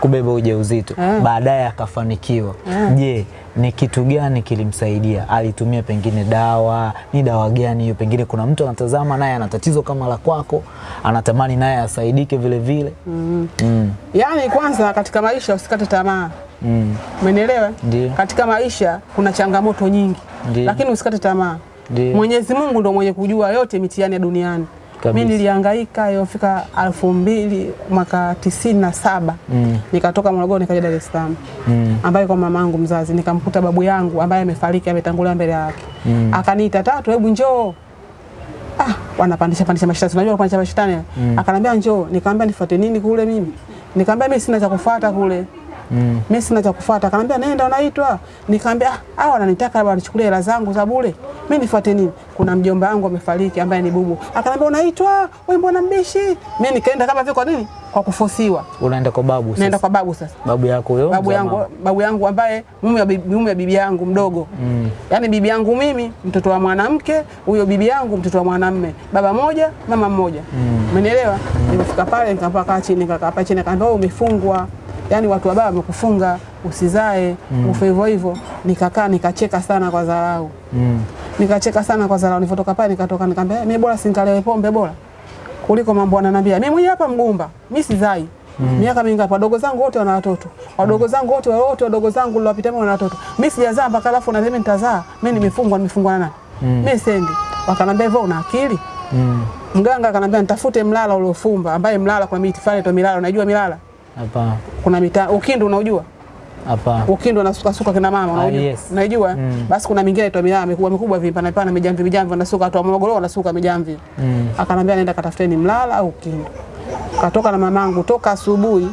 kubeba ujauzito mm. baadaye akafanikiwa. Mm. Je, ni kitu gani kilimsaidia? Alitumia pengine dawa? Ni dawa gani hiyo? Pengine kuna mtu anatazama naye ana tatizo kama la kwako, anatamani naye asaidike vile vile. Mm. Mm. Yaani kwanza katika maisha usikate tamaa. Mm. Umenielewa? Katika maisha kuna changamoto nyingi. Ndiyo. Lakini usikate tamaa. Mwenyezi Mungu ndo mwenye kujua yote mitiani ya duniani. Mimi nilihangaika iliyofika elfu mbili mwaka tisini na saba Mm. nikatoka Morogoro nikaja Dar es Salaam Mm. ambaye kwa mama yangu mzazi nikamkuta babu yangu ambaye amefariki ametangulia mbele yake Mm. akaniita tatu hebu njoo ah wanapandisha pandisha mashetani unajua wanapandisha mashetani mm. akanambia njoo nikamwambia nifuate nini kule mimi nikamwambia mimi sina cha kufuata kule Mm. mimi sina cha kufuata. Akanambia nenda, unaitwa. Nikamwambia ah, hao wananitaka labda wanichukulie hela zangu za bure, mimi nifuate nini? Kuna mjomba wangu amefariki ambaye ni bubu. Akanambia unaitwa, wewe mbona mbishi? Mimi nikaenda kama vile kwa nini? Kwa kufosiwa. Unaenda kwa babu sasa. Naenda kwa babu sasa babu yako huyo. babu yangu, babu yangu ambaye mume wa bibi, bibi yangu mdogo Mm. yaani bibi yangu mimi mtoto wa mwanamke, huyo bibi yangu mtoto wa mwanamme, baba moja mama mmoja, umenielewa? Mm. Nimefika pale nikakaa chini, nikakaa chini, akaambia umefungwa, yaani watu wabaya wamekufunga usizae, mm. ufe hivyo hivyo. Nikakaa nikacheka sana kwa dharau, Mm. nikacheka sana kwa dharau. Nilipotoka pale nikatoka, nikamwambia mimi bora sinkalewe pombe bora kuliko mambo ananiambia mimi mwenyewe hapa mgumba, mimi sizai Mm. miaka mingapi? Wadogo zangu wote wana watoto, wadogo zangu wote wote wadogo zangu niliwapita wana watoto, mimi sijazaa mpaka alafu na mimi nitazaa? Mimi nimefungwa, nimefungwa na nani? Mimi sendi. Wakanambia hivyo, una akili? Mm. Mganga akanambia nitafute mlala uliofumba, ambaye mlala kwa miti fulani tu milala, unajua milala? Hapa. Kuna mita ukindu, unaujua? Hapa. Ukindu anasuka suka kina mama, unajua? yes. Unajua? Mm. Basi kuna mingine inaitwa Miraa mikubwa mikubwa vipana pana mijamvi mijamvi, wanasuka watu wa Morogoro wanasuka mijamvi Mm. akanambia nenda katafuteni mlala au Ukindu. Katoka na mamangu toka asubuhi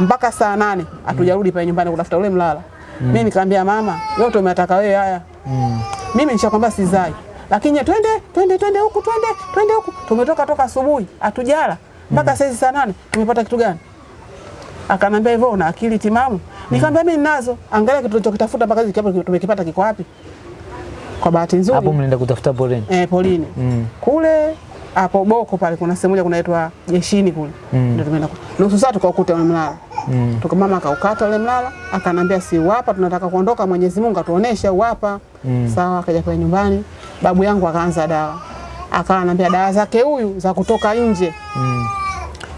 mpaka saa nane hatujarudi pale nyumbani kutafuta ule mlala. Mm. Mimi nikamwambia mama, yote umetaka wewe haya. Mm. Mimi nishakwambia sizai. Lakini ya twende twende twende huku twende twende huku. Tumetoka toka asubuhi hatujala mpaka sasa saa nane tumepata kitu gani? Akanambia hivyo una akili timamu? Nikamwambia mimi ninazo. Angalia kitu tulichokitafuta mpaka hivi kiapo tumekipata kiko wapi? Kwa bahati nzuri Hapo mnaenda kutafuta polini. eh, polini Mm. kule hapo Boko pale kuna sehemu moja kunaitwa jeshini kule Mm. ndio tumeenda nusu saa tukaukuta ule mlala Mm. tuka mama akaukata ule mlala akanambia si wapa tunataka kuondoka Mwenyezi Mungu atuoneshe wapa Mm. sawa akaja kwa nyumbani babu yangu akaanza dawa akawa anambia dawa zake huyu za kutoka nje Mm.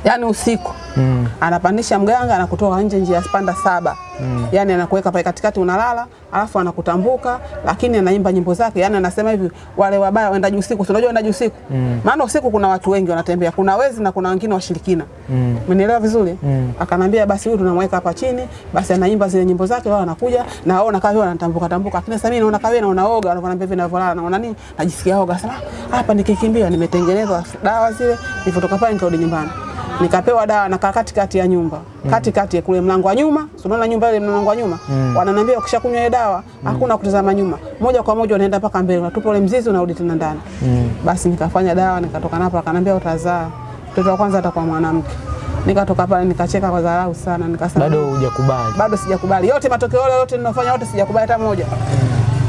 Yani usiku Mm. anapandisha mganga na kutoka nje njia ya panda saba Mm. yani anakuweka pale katikati unalala alafu anakutambuka lakini anaimba nyimbo zake yani anasema hivi wale wabaya waendaji usiku Unajua unajua waendaji usiku Mm. maana usiku kuna watu wengi wanatembea kuna wezi na kuna wengine washirikina Mm. Umenielewa vizuri? Mm. Akanambia basi huyu tunamweka hapa chini, basi anaimba zile nyimbo zake, wao wanakuja na wao nakaa wao wanatambuka tambuka. Lakini sasa mimi naona kawe na unaoga, wanakuambia hivi ninavyolala naona nini? Najisikia oga sana. Hapa nikikimbia nimetengenezwa dawa zile, nilipotoka pale nikarudi nyumbani. Nikapewa dawa na katikati ya nyumba. Katikati ya kule mlango wa nyuma, unaona nyumba ile mlango wa nyuma? Mm. Wananiambia ukishakunywa ile dawa, hakuna kutazama nyuma. Moja kwa moja unaenda mpaka mbele, unatupa ule mzizi unarudi tena ndani. Mm. Basi nikafanya dawa nikatoka napo, akaniambia utazaa mtoto wa kwanza atakuwa mwanamke. Nikatoka pale nikacheka kwa dharau sana, nikasema Bado hujakubali. bado sijakubali yote, matokeo yale yote ninofanya yote sijakubali hata moja.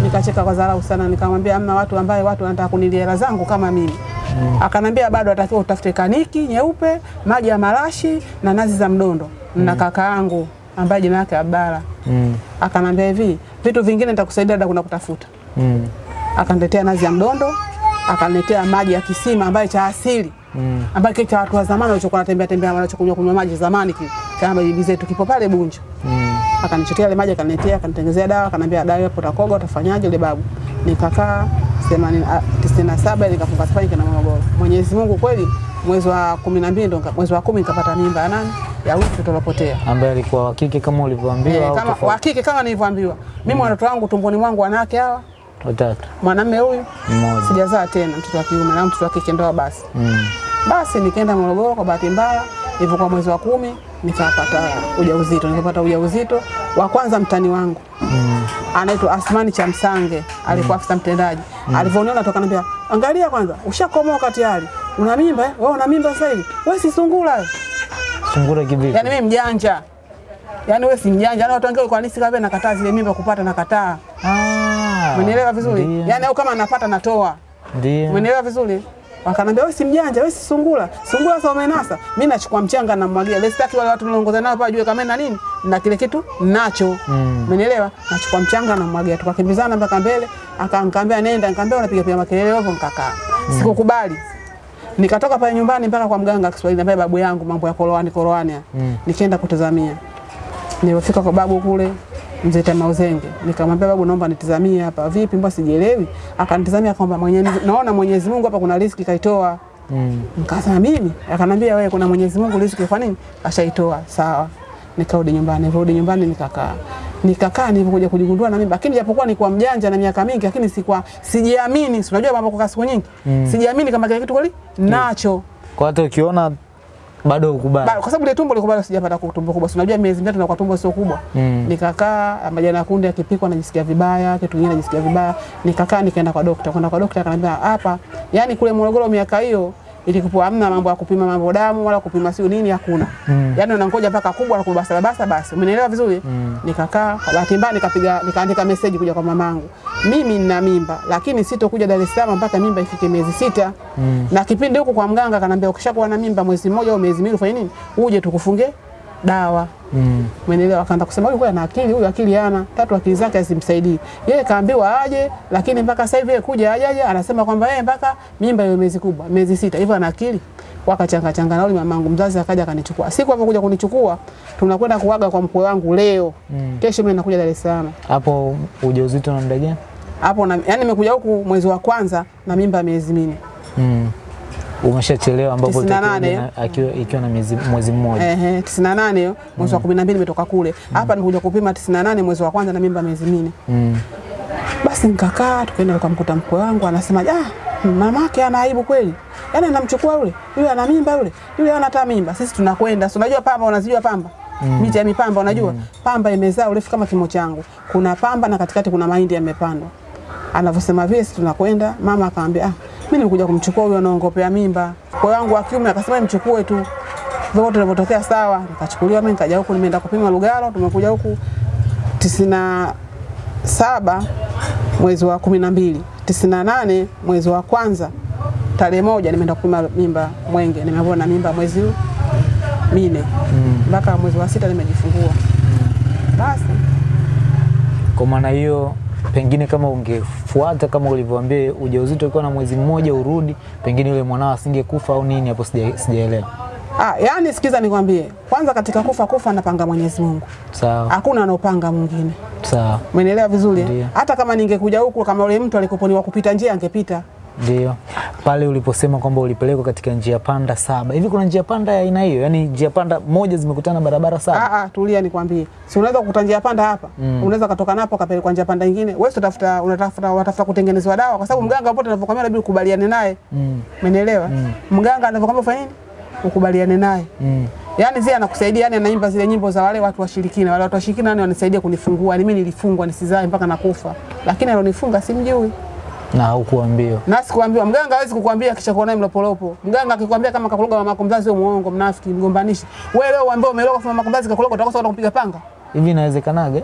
Nikacheka kwa dharau sana, nikamwambia amna watu ambaye watu wanataka kunilia hela zangu kama mimi. Akanambia bado atakiwa utafute kaniki nyeupe, maji ya marashi na nazi za mdondo na kaka yangu ambaye jina lake Abdalla. Mm. Akanambia hivi, vitu vingine nitakusaidia dada, kuna kutafuta Mm. akaniletea nazi ya mdondo, akaniletea maji ya kisima ambaye cha asili Mm. ambaye kile cha watu wa zamani walichokuwa wanatembea tembea wanachokunywa kunywa maji zamani kile kama bibi zetu kipo pale Bunju. Mm. Akanichotea ile maji akaniletea, akanitengenezea dawa, akaniambia dawa hapo utakoga utafanyaje ile babu. Nikakaa 80 ah, 97 nikafunga safari kana Morogoro. Mwenyezi Mungu kweli mwezi wa 12 ndo nika- mwezi wa 10 nikapata mimba ya nani? Ya huyu mtoto alipotea. Ambaye alikuwa wa kike kama ulivyoambiwa e, kama wa kike kama nilivyoambiwa. Mimi Mm. watoto wangu tumboni mwangu wanawake hawa, Watatu. mwanamume huyu Mmoja. sijazaa tena mtoto wa kiume na mtoto wa kike ndoa basi. Mm. Basi nikaenda Morogoro kwa bahati mbaya, hivyo, kwa mwezi wa kumi nikapata ujauzito. Nikapata ujauzito wa kwanza, mtani wangu Mm. anaitwa Asmani Chamsange, alikuwa afisa mtendaji. mm. Alivyoniona toka anambia, angalia kwanza, ushakomoka tayari, una mimba eh? Wewe una mimba sasa hivi, wewe si sungura? Sungura kivipi? Yaani mimi mjanja, Yaani wewe si mjanja. Na watu wengine kwa nini sikabe nakataa zile mimba kupata, nakataa. Ah. Umeelewa vizuri? Yaani au kama napata natoa Ndio. Umeelewa vizuri? Wakanambia wewe si mjanja, wewe si sungula. Sungula sasa umenasa. Mimi nachukua mchanga na mwagia. Leo sitaki wale watu niliongoza nao hapa jue kama na nini na kile kitu nacho. Mm. Umenielewa? Nachukua mchanga na mwagia. Tukakimbizana mpaka mbele, akanikaambia nenda, nikamwambia unapiga piga makelele hapo nikakaa. Mm. Sikukubali. Nikatoka pale nyumbani mpaka kwa mganga wa Kiswahili ambaye babu yangu mambo ya koroani koroani. Mm. Nikaenda kutazamia. Nilipofika kwa babu kule mzee mauzenge nikamwambia babu, naomba nitizamie hapa. Vipi, mbona sijielewi? Akanitizamia akamwambia, mwenye naona Mwenyezi Mungu hapa kuna riziki kaitoa. Mm. Nikasema mimi, akanambia wewe, kuna Mwenyezi Mungu riziki kwa nini ashaitoa? Sawa, nikarudi nyumbani. Nirudi nyumbani nikakaa nikakaa nilipokuja kujigundua na mimi, lakini japokuwa nilikuwa mjanja na miaka mingi, lakini sikuwa sijiamini. Si unajua mambo kwa siku nyingi, mm. sijiamini kama kile kitu kweli nacho. mm. Kwa hata ukiona Bado ukubali. Ba- kwa sababu ile tumbo likubali bado sijapata tumbo kubwa. Si unajua miezi mitatu na kwa tumbo sio kubwa. Mm. Nikakaa majani ya kunde yakipikwa najisikia vibaya, kitu kingine najisikia vibaya. Nikakaa nikaenda kwa daktari. Kwenda kwa daktari akaniambia hapa, yani kule Morogoro miaka hiyo ilikuwa hamna mambo ya kupima mambo damu wala kupima sio nini hakuna. Mm. Yaani unangoja mpaka kubwa na kubasa basa basi. Umenielewa vizuri? Mm. Nikakaa kwa bahati mbaya nikapiga nikaandika message kuja kwa mamangu. Mimi nina mimba lakini sitokuja Dar es Salaam mpaka mimba ifike miezi sita. Mm. Na kipindi huko kwa mganga kanambia ukishakuwa na mimba mwezi mmoja au miezi miwili ufanye nini? Uje tukufunge dawa. Mm. Umeelewa? Akaanza kusema huyu ana akili, huyu akili hana, tatu akili zake hazimsaidii. Yeye kaambiwa aje, lakini mpaka sasa hivi yeye kuja aje aje, anasema kwamba yeye mpaka mimba hiyo miezi kubwa, miezi sita. Hivyo ana akili. Wakachanga changa nauli, mamangu mzazi akaja akanichukua. Siku hapo kuja kunichukua, tunakwenda kuaga kwa mkwe wangu leo. Mm. Kesho mimi nakuja Dar es Salaam. Hapo ujauzito na muda gani? Hapo na yani nimekuja huku mwezi wa kwanza na mimba miezi minne. Mm. Umeshachelewa ambapo 98. utakuja na- akiwa ikiwa na mwezi mmoja. Ehe, 98 hiyo mwezi wa 12 nimetoka kule. Hapa nimekuja kupima 98 mwezi wa kwanza na mimba miezi minne. Mm. Basi nikakaa tukaenda tukamkuta mkwe wangu anasema ah, mamake ana aibu kweli. Yaani anamchukua yule, yule ana mimba yule, yule hana hata mimba. Sisi tunakwenda. Si unajua pamba unazijua pamba? Mm. Miti ya mipamba unajua? Mm. Pamba imezaa urefu kama kimo changu. Kuna pamba na katikati kuna mahindi yamepandwa. Anavyosema vile sisi tunakwenda, mama akamwambia ah, mimi nilikuja kumchukua huyo anaongopea mimba. Kwa wangu wa kiume akasema nimchukue tu. Vyote vilivyotokea sawa, nikachukuliwa mimi nikaja huku nimeenda kupima Lugalo, tumekuja huku tisina na saba mwezi wa kumi na mbili tisini na nane mwezi wa kwanza tarehe moja nimeenda kupima mimba Mwenge, nimeambiwa na mimba mwezi mine mpaka mwezi wa sita nimejifungua. Basi Kwa maana hiyo pengine kama ungefuata kama ulivyoambia ujauzito ukiwa na mwezi mmoja urudi, pengine yule mwanao asingekufa au nini, hapo sija- sijaelewa. ah, yani sikiza nikwambie, kwanza katika kufa kufa anapanga Mwenyezi Mungu, Sawa hakuna anaopanga mwingine. sawa, Umeelewa vizuri? Hata kama ningekuja huku, kama yule mtu alikoponiwa kupita njia angepita. Ndio pale uliposema kwamba ulipelekwa katika njia panda saba. Hivi kuna njia panda ya aina hiyo, yaani njia panda moja zimekutana barabara saba? Ah, ah, tulia nikwambie. Si unaweza kukuta njia panda hapa. Mm. Unaweza kutoka napo kapelekwa njia panda nyingine. Wewe utafuta unatafuta watafuta kutengenezwa dawa kwa sababu mganga popote anapokuambia labda ukubaliane naye. Mm. Umeelewa? Mm. Mganga anavyokuambia ufanye nini? Ukubaliane naye. Mm. Yaani zile anakusaidia yani anaimba zile nyimbo za wale watu washirikina. Wale watu washirikina yani wanisaidia kunifungua. Ni mimi nilifungwa nisizae mpaka nakufa. Lakini alonifunga simjui. Na hukuambiwa Na sikuambiwa mganga hawezi kukuambia kisha kuona mlopolopo. Mganga akikwambia kama kakuloga mama yako mzazi wewe muongo, mnafiki, mgombanishi. Wewe leo uambie umeloga kwa mama yako mzazi kakuloga utakosa hata kupiga panga. Hivi inawezekanaga?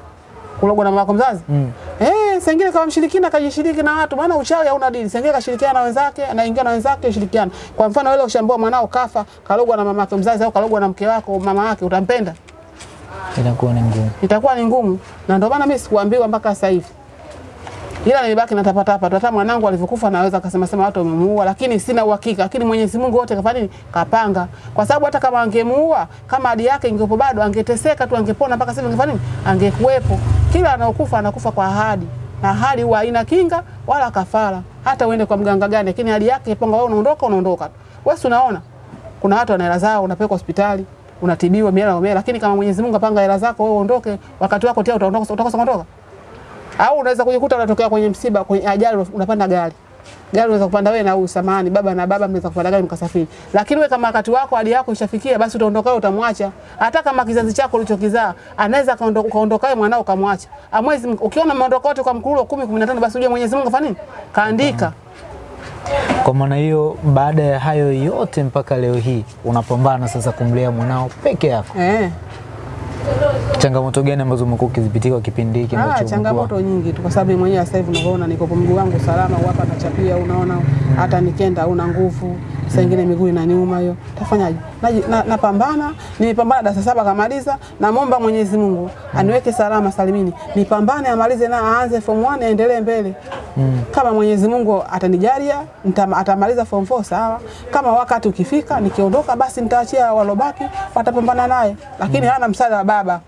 kulogwa na mama yako mzazi Mm. eh, sengine kama mshirikina kajishiriki na watu, maana uchawi hauna dini. Sengine kashirikiana na wenzake, anaingia na wenzake, ushirikiana. Kwa mfano wewe ushaambiwa mwanao kafa, kalogwa na mama yako mzazi au kalogwa na mke wako, mama yake, utampenda? Itakuwa ni ngumu. Itakuwa ni ngumu, na ndio maana mimi sikuambiwa mpaka sasa hivi ila nilibaki na hapa. Hata mwanangu alivyokufa naweza akasema sema watu wamemuua, lakini sina uhakika. Lakini Mwenyezi Mungu wote kafanya? Kapanga, kwa sababu hata kama angemuua, kama hadi yake ingepo bado, angeteseka tu, angepona mpaka sasa, ingefanya nini? Angekuwepo. Kila anaokufa anakufa kwa ahadi, na hali huwa haina kinga wala kafara, hata uende kwa mganga gani, lakini hali yake iponga, wewe unaondoka, unaondoka. Wewe unaona kuna watu wana hela zao, unapelekwa hospitali unatibiwa miela umela, lakini kama Mwenyezi Mungu apanga hela zako, wewe uondoke, wakati wako tena utaondoka, utakosa kuondoka au unaweza kujikuta unatokea kwenye msiba, kwenye ajali, unapanda gari gari unaweza kupanda wewe na huyu samani baba na baba mnaweza kupanda gari mkasafiri, lakini wewe kama wakati wako hadi yako ishafikia, basi utaondoka utamwacha. Hata kama kizazi chako ulichokizaa anaweza kaondoka kaondoka mwanao kamwacha. Amwezi ukiona maondoko yote kwa mkurulo 10 15, basi ujue Mwenyezi Mungu fanya nini, kaandika. Kwa maana hiyo, baada ya hayo yote mpaka leo hii unapambana sasa kumlea mwanao peke yako. Eh, Changamoto gani ambazo umekuwa ukizipitia kwa kipindi hiki ah, ambacho changamoto nyingi tu, kwa sababu mwenyewe sasa hivi unavyoona niko kwa mguu wangu salama, hapa nachapia, unaona hata nikenda una nguvu saa ingine miguu inaniuma hiyo, tafanyaje? Napambana, na- Napambana, nimepambana darasa saba kamaliza, namwomba Mwenyezi Mungu aniweke salama salimini, nipambane amalize na aanze form 1 aendelee mbele. Kama Mwenyezi Mungu atanijalia atamaliza form 4 sawa. Kama wakati ukifika nikiondoka, basi nitaachia walobaki watapambana naye, lakini mm. hana msaada wa baba.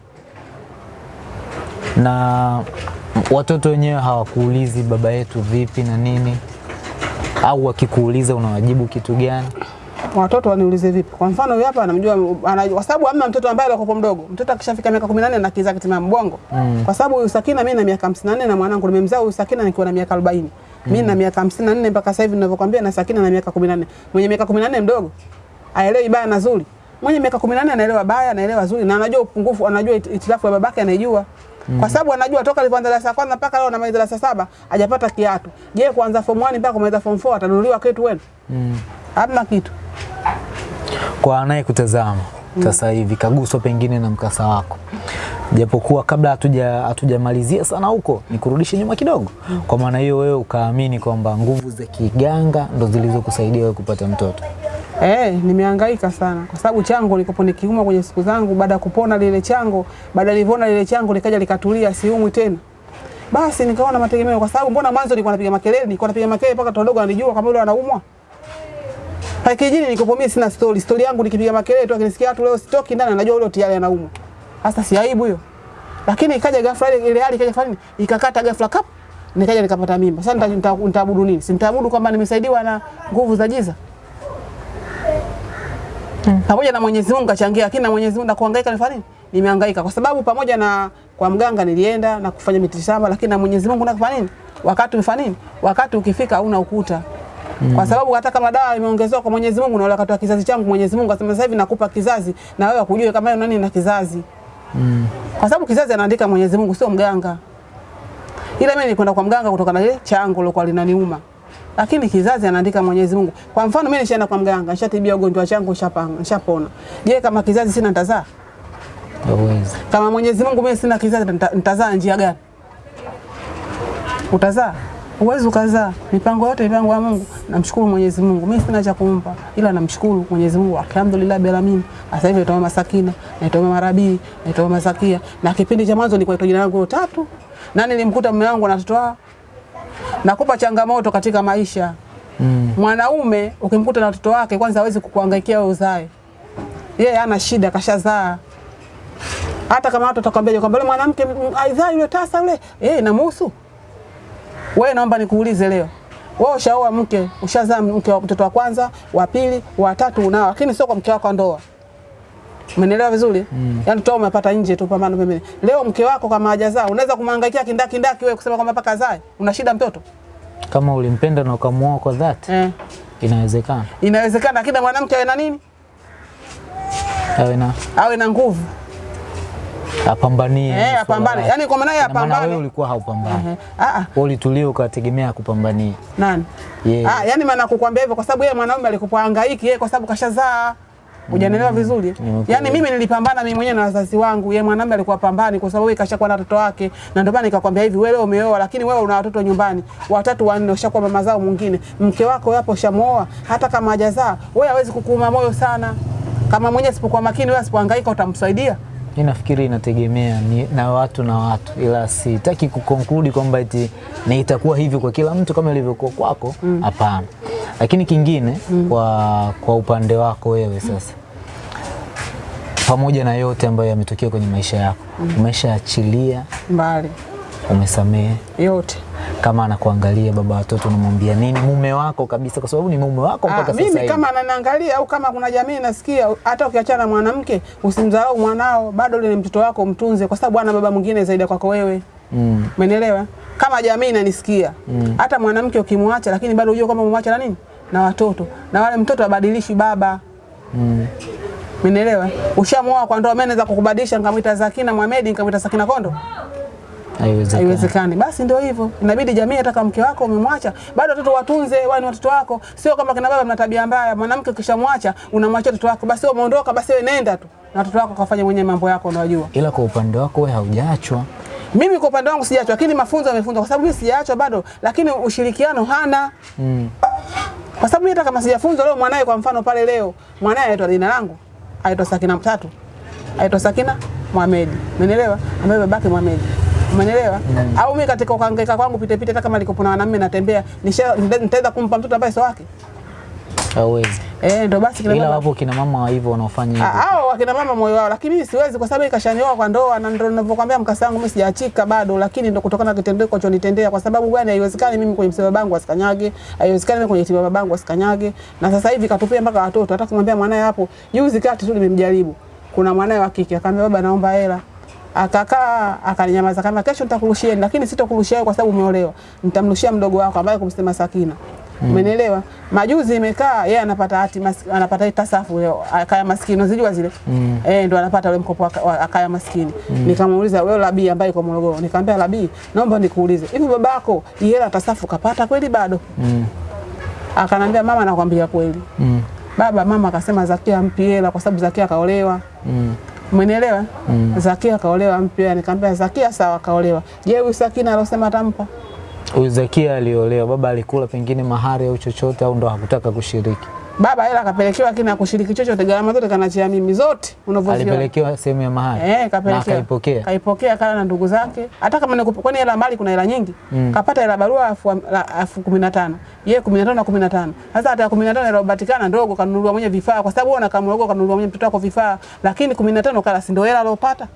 na watoto wenyewe hawakuulizi baba yetu vipi na nini, au wakikuuliza unawajibu kitu gani? Watoto waniulize vipi? Kwa mfano huyu hapa anamjua, kwa sababu hamna mtoto ambaye alikuwa mdogo. Mtoto akishafika miaka 18 na kiza kitima mbongo. Mm. Kwa sababu huyu Sakina mimi na miaka 54 na mwanangu nimemzaa huyu Sakina nikiwa na miaka 40. Mm. Mimi na miaka 54 mpaka sasa hivi ninavyokuambia na Sakina na miaka 14. Mwenye miaka 14 mdogo. Aelewi baya na zuri. mwenye miaka 18 anaelewa baya, anaelewa zuri na anajua upungufu, anajua itilafu ya babake anaijua. Mm. Kwa sababu anajua toka alipoanza darasa la kwanza mpaka leo anamaliza darasa saba hajapata kiatu. Je, kuanza form 1 mpaka kumaliza form 4 atanunuliwa kitu wewe? Mm. Hamna kitu. Kwa anayekutazama sasa hivi kaguswa pengine na mkasa wako, japokuwa kabla hatuja hatujamalizia sana huko, nikurudishe nyuma kidogo. Kwa maana hiyo wewe ukaamini kwamba nguvu za kiganga ndo zilizokusaidia wewe kupata mtoto. Eh, nimehangaika sana kwa sababu chango nilikopo nikiuma kwenye siku zangu, baada ya kupona lile chango, baada nilivyoona lile chango likaja likatulia, siumwi tena. Basi nikaona mategemeo, kwa sababu mbona mwanzo nilikuwa napiga makelele, nilikuwa napiga makelele mpaka watu wadogo wanijua kama yule anaumwa. Pale kijijini nilikopo mimi sina story, story yangu nikipiga makelele tu, akinisikia watu leo sitoki ndani, anajua yule tayari anaumwa. Sasa si aibu hiyo. Lakini ikaja ghafla ile ile hali ikaja nini? Ikakata ghafla kap, nikaja nikapata mimba. Sasa nita- nita- nitaabudu nini? Si nitaabudu kwamba nimesaidiwa na nguvu za giza Hmm. pamoja na Mwenyezi Mungu kachangia, lakini na Mwenyezi Mungu na kuhangaika nifanya nini? Nimehangaika kwa sababu pamoja na kwa mganga nilienda na kufanya mitishamba, lakini na Mwenyezi Mungu nakufanya nini? Wakati umefanya nini? Wakati ukifika hauna ukuta. Kwa sababu hata kama dawa imeongezewa kwa Mwenyezi Mungu na wala wakati wa kizazi changu Mwenyezi Mungu asema sasa hivi nakupa kizazi na wewe ukujue kama nani na kizazi. Mm. Kwa sababu kizazi anaandika Mwenyezi Mungu sio mganga. Ila mimi nilikwenda kwa mganga kutokana na ile changu lilokuwa linaniuma. Lakini kizazi anaandika Mwenyezi Mungu. Kwa mfano mimi nishaenda kwa mganga, nishatibia ugonjwa changu nishapanga, nishapona. Je, kama kizazi sina nitazaa? Hawezi. Kama Mwenyezi Mungu mimi sina kizazi nitazaa njia gani? Utazaa? Uwezi ukazaa. Mipango yote mipango ya Mungu. Namshukuru Mwenyezi Mungu. Mimi sina cha kumpa ila namshukuru Mwenyezi Mungu. Alhamdulillah bila mimi. Sasa hivi naitwa Mama Sakina, naitwa Mama Rabii, naitwa Mama Zakia. Na kipindi cha mwanzo nilikuwa jina langu tatu. Na nilimkuta mume wangu na watoto wao. Nakupa changamoto katika maisha. Mm. Mwanaume ukimkuta na watoto wake kwanza hawezi kukuhangaikia wewe uzae. Yeye ana shida kashazaa. Hata kama watu watakwambia kwamba yule mwanamke aidha yule tasa yule, eh inamhusu. Wewe naomba nikuulize leo. Wewe ushaoa mke, ushazaa mke wa mtoto wa kwanza, wa pili, wa tatu unao, lakini sio kwa mke wako wa ndoa. Umeelewa vizuri? Mm. Yaani toa umepata nje tu pambano pembeni. Leo mke wako kama hajazaa, unaweza kumhangaikia kindaki ndaki wewe kusema kwamba mpaka zae. Una shida mtoto? Kama ulimpenda na ukamuoa kwa dhati, Eh. inawezekana Inawezekana lakini mwanamke awe na nini? awe na Awe na nguvu. Apambanie. Eh, apambane. yani kwa maana ya apambane wewe ulikuwa haupambani. Eh. Ah ah. Wewe ulitulia ukategemea kupambania. Nani? Yeah. Ah, yani maana kukwambia hivyo kwa sababu yeye mwanaume alikuwa hangaiki yeye kwa sababu kashazaa. Hujanielewa vizuri? Okay. Yaani mimi nilipambana mimi mwenyewe na wazazi wangu, yeye mwanaume alikuwa pambani kwa sababu yeye kashakuwa na watoto wake. Na ndio maana nikakwambia hivi, wewe umeoa lakini wewe una watoto nyumbani, watatu wanne ushakuwa mama zao mwingine. Mke wako yapo ushamuoa, hata kama hajazaa, wewe hawezi kukuuma moyo sana. Kama mwenyewe asipokuwa makini, wewe asipohangaika utamsaidia. Mimi nafikiri inategemea ni, na watu na watu, ila sitaki kukonkludi kwamba eti ni itakuwa hivyo kwa kila mtu kama ilivyokuwa kwako, hapana. Mm. Lakini kingine mm. kwa, kwa upande wako wewe sasa, pamoja na yote ambayo yametokea kwenye maisha yako, mm. umeshaachilia, Mbali umesamehe, yote. kama anakuangalia baba watoto, unamwambia nini mume wako kabisa, kwa sababu ni mume wako Ah, mpaka sasa mimi hivi. kama ananiangalia au kama kuna jamii nasikia, hata ukiachana na mwanamke usimdharau mwanao, bado ni mtoto wako, mtunze, kwa sababu ana baba mwingine zaidi kwako wewe. Mm. Umenielewa? Kama jamii inanisikia, hata mwanamke ukimwacha, lakini bado unajua kwamba umemwacha na nini na watoto, na wale mtoto abadilishi baba. Mm. Umenielewa? Ushamwoa kwa ndoa, mimi naweza kukubadilisha nikamwita Zakina Mohamed, nikamwita Sakina Kondo? Haiwezekani. Basi ndio hivyo, inabidi jamii, hata kama mke wako umemwacha, bado watoto watunze, wao ni watoto wako. Sio kama kina baba mna tabia mbaya, mwanamke ukishamwacha unamwacha watoto wako, basi wewe umeondoka, basi wewe nenda tu na watoto wako kafanya mwenyewe mambo yako, unajua. Ila kwa upande wako wewe haujaachwa. Mimi kwa upande wangu sijaachwa, lakini mafunzo yamefunzwa, kwa sababu mimi sijaachwa bado, lakini ushirikiano hana Mm. kwa sababu hata kama sijafunzwa leo, mwanae kwa mfano pale leo, mwanae anaitwa jina langu, aitwa Sakina Mtatu, aitwa Sakina Mohamed, umeelewa? Ambaye babake Mohamed, umeelewa? Au mimi katika kuhangaika kwangu pite pite, hata kama nilikopona na wanaume natembea, nitaweza kumpa mtoto ambaye sio wake? Hawezi. Eh, ndo basi kina Ila baba wapo kina mama hivyo wanaofanya hivyo. Ah, hao wakina mama moyo wao, lakini mimi siwezi kwa sababu ikashanioa kwa ndoa, na ndio ninavyokuambia mkasa wangu mimi sijaachika bado, lakini ndio kutokana na kitendo hicho nitendea, kwa sababu gani? Haiwezekani mimi kwenye msiba babangu asikanyage, haiwezekani mimi kwenye tiba babangu asikanyage, na sasa hivi katupia mpaka watoto. Hata kumwambia mwanae hapo, juzi kati tu nimemjaribu, kuna mwanae wa kike akamwambia, baba, naomba hela akakaa akanyamaza kama kesho nitakurushia, lakini sitakurushia wewe kwa sababu umeolewa, nitamrushia mdogo wako ambaye kumsema Sakina Umenielewa? Majuzi imekaa yeye anapata hati anapata tasafu leo akaya maskini unazijua zile. Mm. Eh, ndo anapata ule mkopo akaya maskini. Mm. Nikamuuliza wewe Labii ambaye kwa Morogoro. Nikamwambia Labii, naomba nikuulize. Hivi babako hela tasafu kapata kweli bado? Mm. Akanambia mama, nakwambia kweli. Mm. Baba mama akasema Zakia mpi hela kwa sababu Zakia kaolewa. Mm. Umenielewa? Mm. Zakia kaolewa mpya. Nikamwambia Zakia sawa kaolewa. Je, huyu Sakina alosema atampa? Huyu Zakia aliolewa, baba alikula pengine mahari au chochote au ndo hakutaka kushiriki? Baba hela kapelekewa lakini hakushiriki chochote, gharama zote kanachia mimi zote unavyoziona. Alipelekewa sehemu ya mahali Eh, kapelekewa. kaipokea, Kaipokea kala na ndugu zake. Hata kama ni kwani hela mali kuna hela nyingi. Mm. Kapata hela barua elfu elfu kumi na tano. Yeye kumi na tano na kumi na tano. Sasa hata kumi na tano iliyopatikana ndogo kanunuliwa mwenye vifaa kwa sababu wewe unakamlogo kanunuliwa mwenye mtoto wako vifaa, lakini kumi na tano kala si ndio hela aliyopata.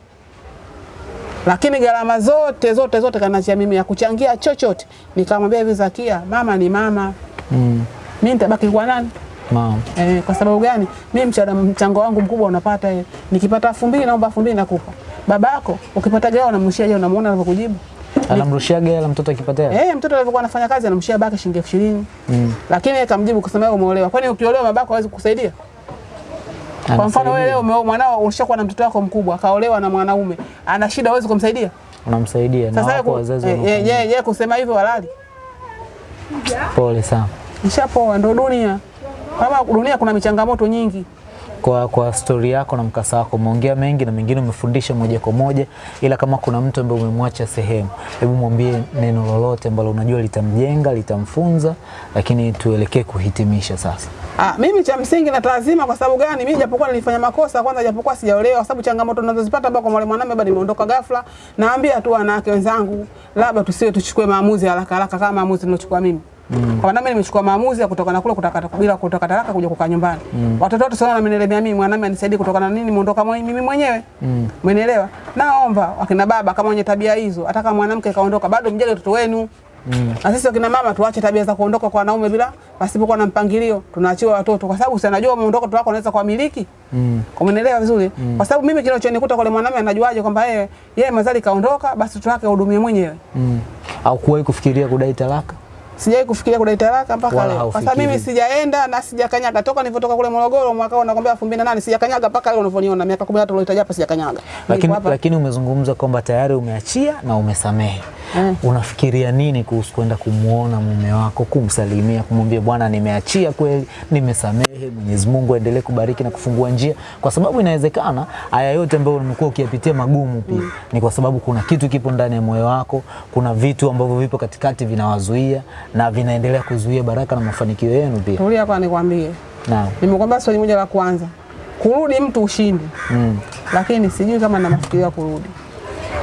Lakini gharama zote zote zote kanachia mimi ya kuchangia chochote. Nikamwambia hivi Zakia, mama ni mama. Mm. Mimi nitabaki kwa nani? Mama. Eh, kwa sababu gani? Mimi mchana mchango wangu mkubwa unapata eh. Nikipata elfu mbili naomba elfu mbili nakupa. Babako ukipata gari unamrushia je, unamuona anavyokujibu? Anamrushia hela mtoto akipotea? Eh, mtoto alivyokuwa anafanya kazi anamrushia babake shilingi elfu ishirini. Mm. Lakini yeye kamjibu kusema wewe umeolewa. Kwani ukiolewa babako hawezi kukusaidia? Kwa mfano wewe leo umeoa mwanao ulishakuwa na mtoto wako mkubwa, akaolewa na mwanaume. Ana shida hawezi kumsaidia? unamsaidia na wako wazazi wako. eh, yeye yeye kusema hivyo halali. Pole sana. Nishapoa ndo dunia. Kama dunia kuna michangamoto nyingi. Kwa, kwa stori yako na mkasa wako umeongea mengi na mengine umefundisha moja kwa moja, ila kama kuna mtu ambaye umemwacha sehemu, hebu mwambie neno lolote ambalo unajua litamjenga, litamfunza, lakini tuelekee kuhitimisha sasa. Ah, mimi cha msingi na lazima, kwa sababu gani? Mimi japokuwa nilifanya makosa kwanza, japokuwa sijaolewa, kwa sababu changamoto ninazozipata ambao kwa mwalimu mwanamume bado nimeondoka ghafla. Naambia tu wanawake wenzangu, labda tusiwe tuchukue maamuzi haraka haraka kama maamuzi niliochukua mimi. Mm. Kwa nami nimechukua maamuzi ya kutoka na kule kutaka bila kutoka talaka kuja kukaa nyumbani. Mm. Watoto wote sana wamenielemea mimi, mwanamume anisaidie kutoka na nini muondoka mimi mwenyewe. Mm. Umenielewa? Naomba wakina baba kama wenye tabia hizo, hata kama mwanamke kaondoka bado mjali watoto wenu. Mm. Na sisi wakina mama tuache tabia za kuondoka kwa wanaume bila pasipokuwa na mpangilio. Tunaachiwa watoto kwa sababu si anajua umeondoka watoto wako anaweza kuamiliki. Mm. Umenielewa vizuri? Mm. Kwa sababu mimi kinachonikuta kwa yule mwanamume anajuaje kwamba yeye yeye mazali kaondoka basi watoto wake ahudumie mwenyewe. Mm. Au kuwahi kufikiria kudai talaka? Sijawahi kufikiria kudai talaka mpaka leo. Kwa sababu mimi sijaenda na sijakanyaga toka nilipotoka kule Morogoro mwaka huu nakwambia 2008 sijakanyaga mpaka leo unavyoniona miaka 13 ulioitaja hapa sijakanyaga. Lakini, lakini umezungumza kwamba tayari umeachia na umesamehe. Eh. Unafikiria nini kuhusu kwenda kumwona mume wako, kumsalimia, kumwambia bwana, nimeachia kweli, nimesamehe, Mwenyezi Mungu aendelee kubariki na kufungua njia, kwa sababu inawezekana haya yote ambayo umekuwa ukiyapitia magumu pia mm. ni kwa sababu kuna kitu kipo ndani ya moyo wako, kuna vitu ambavyo vipo katikati vinawazuia na vinaendelea kuzuia baraka na mafanikio yenu pia. Tulia kwa nikwambie. Naam. Nimekwambia swali moja la kwanza. Kurudi mtu ushindi. Mm. Lakini sijui kama na mafikirio ya kurudi.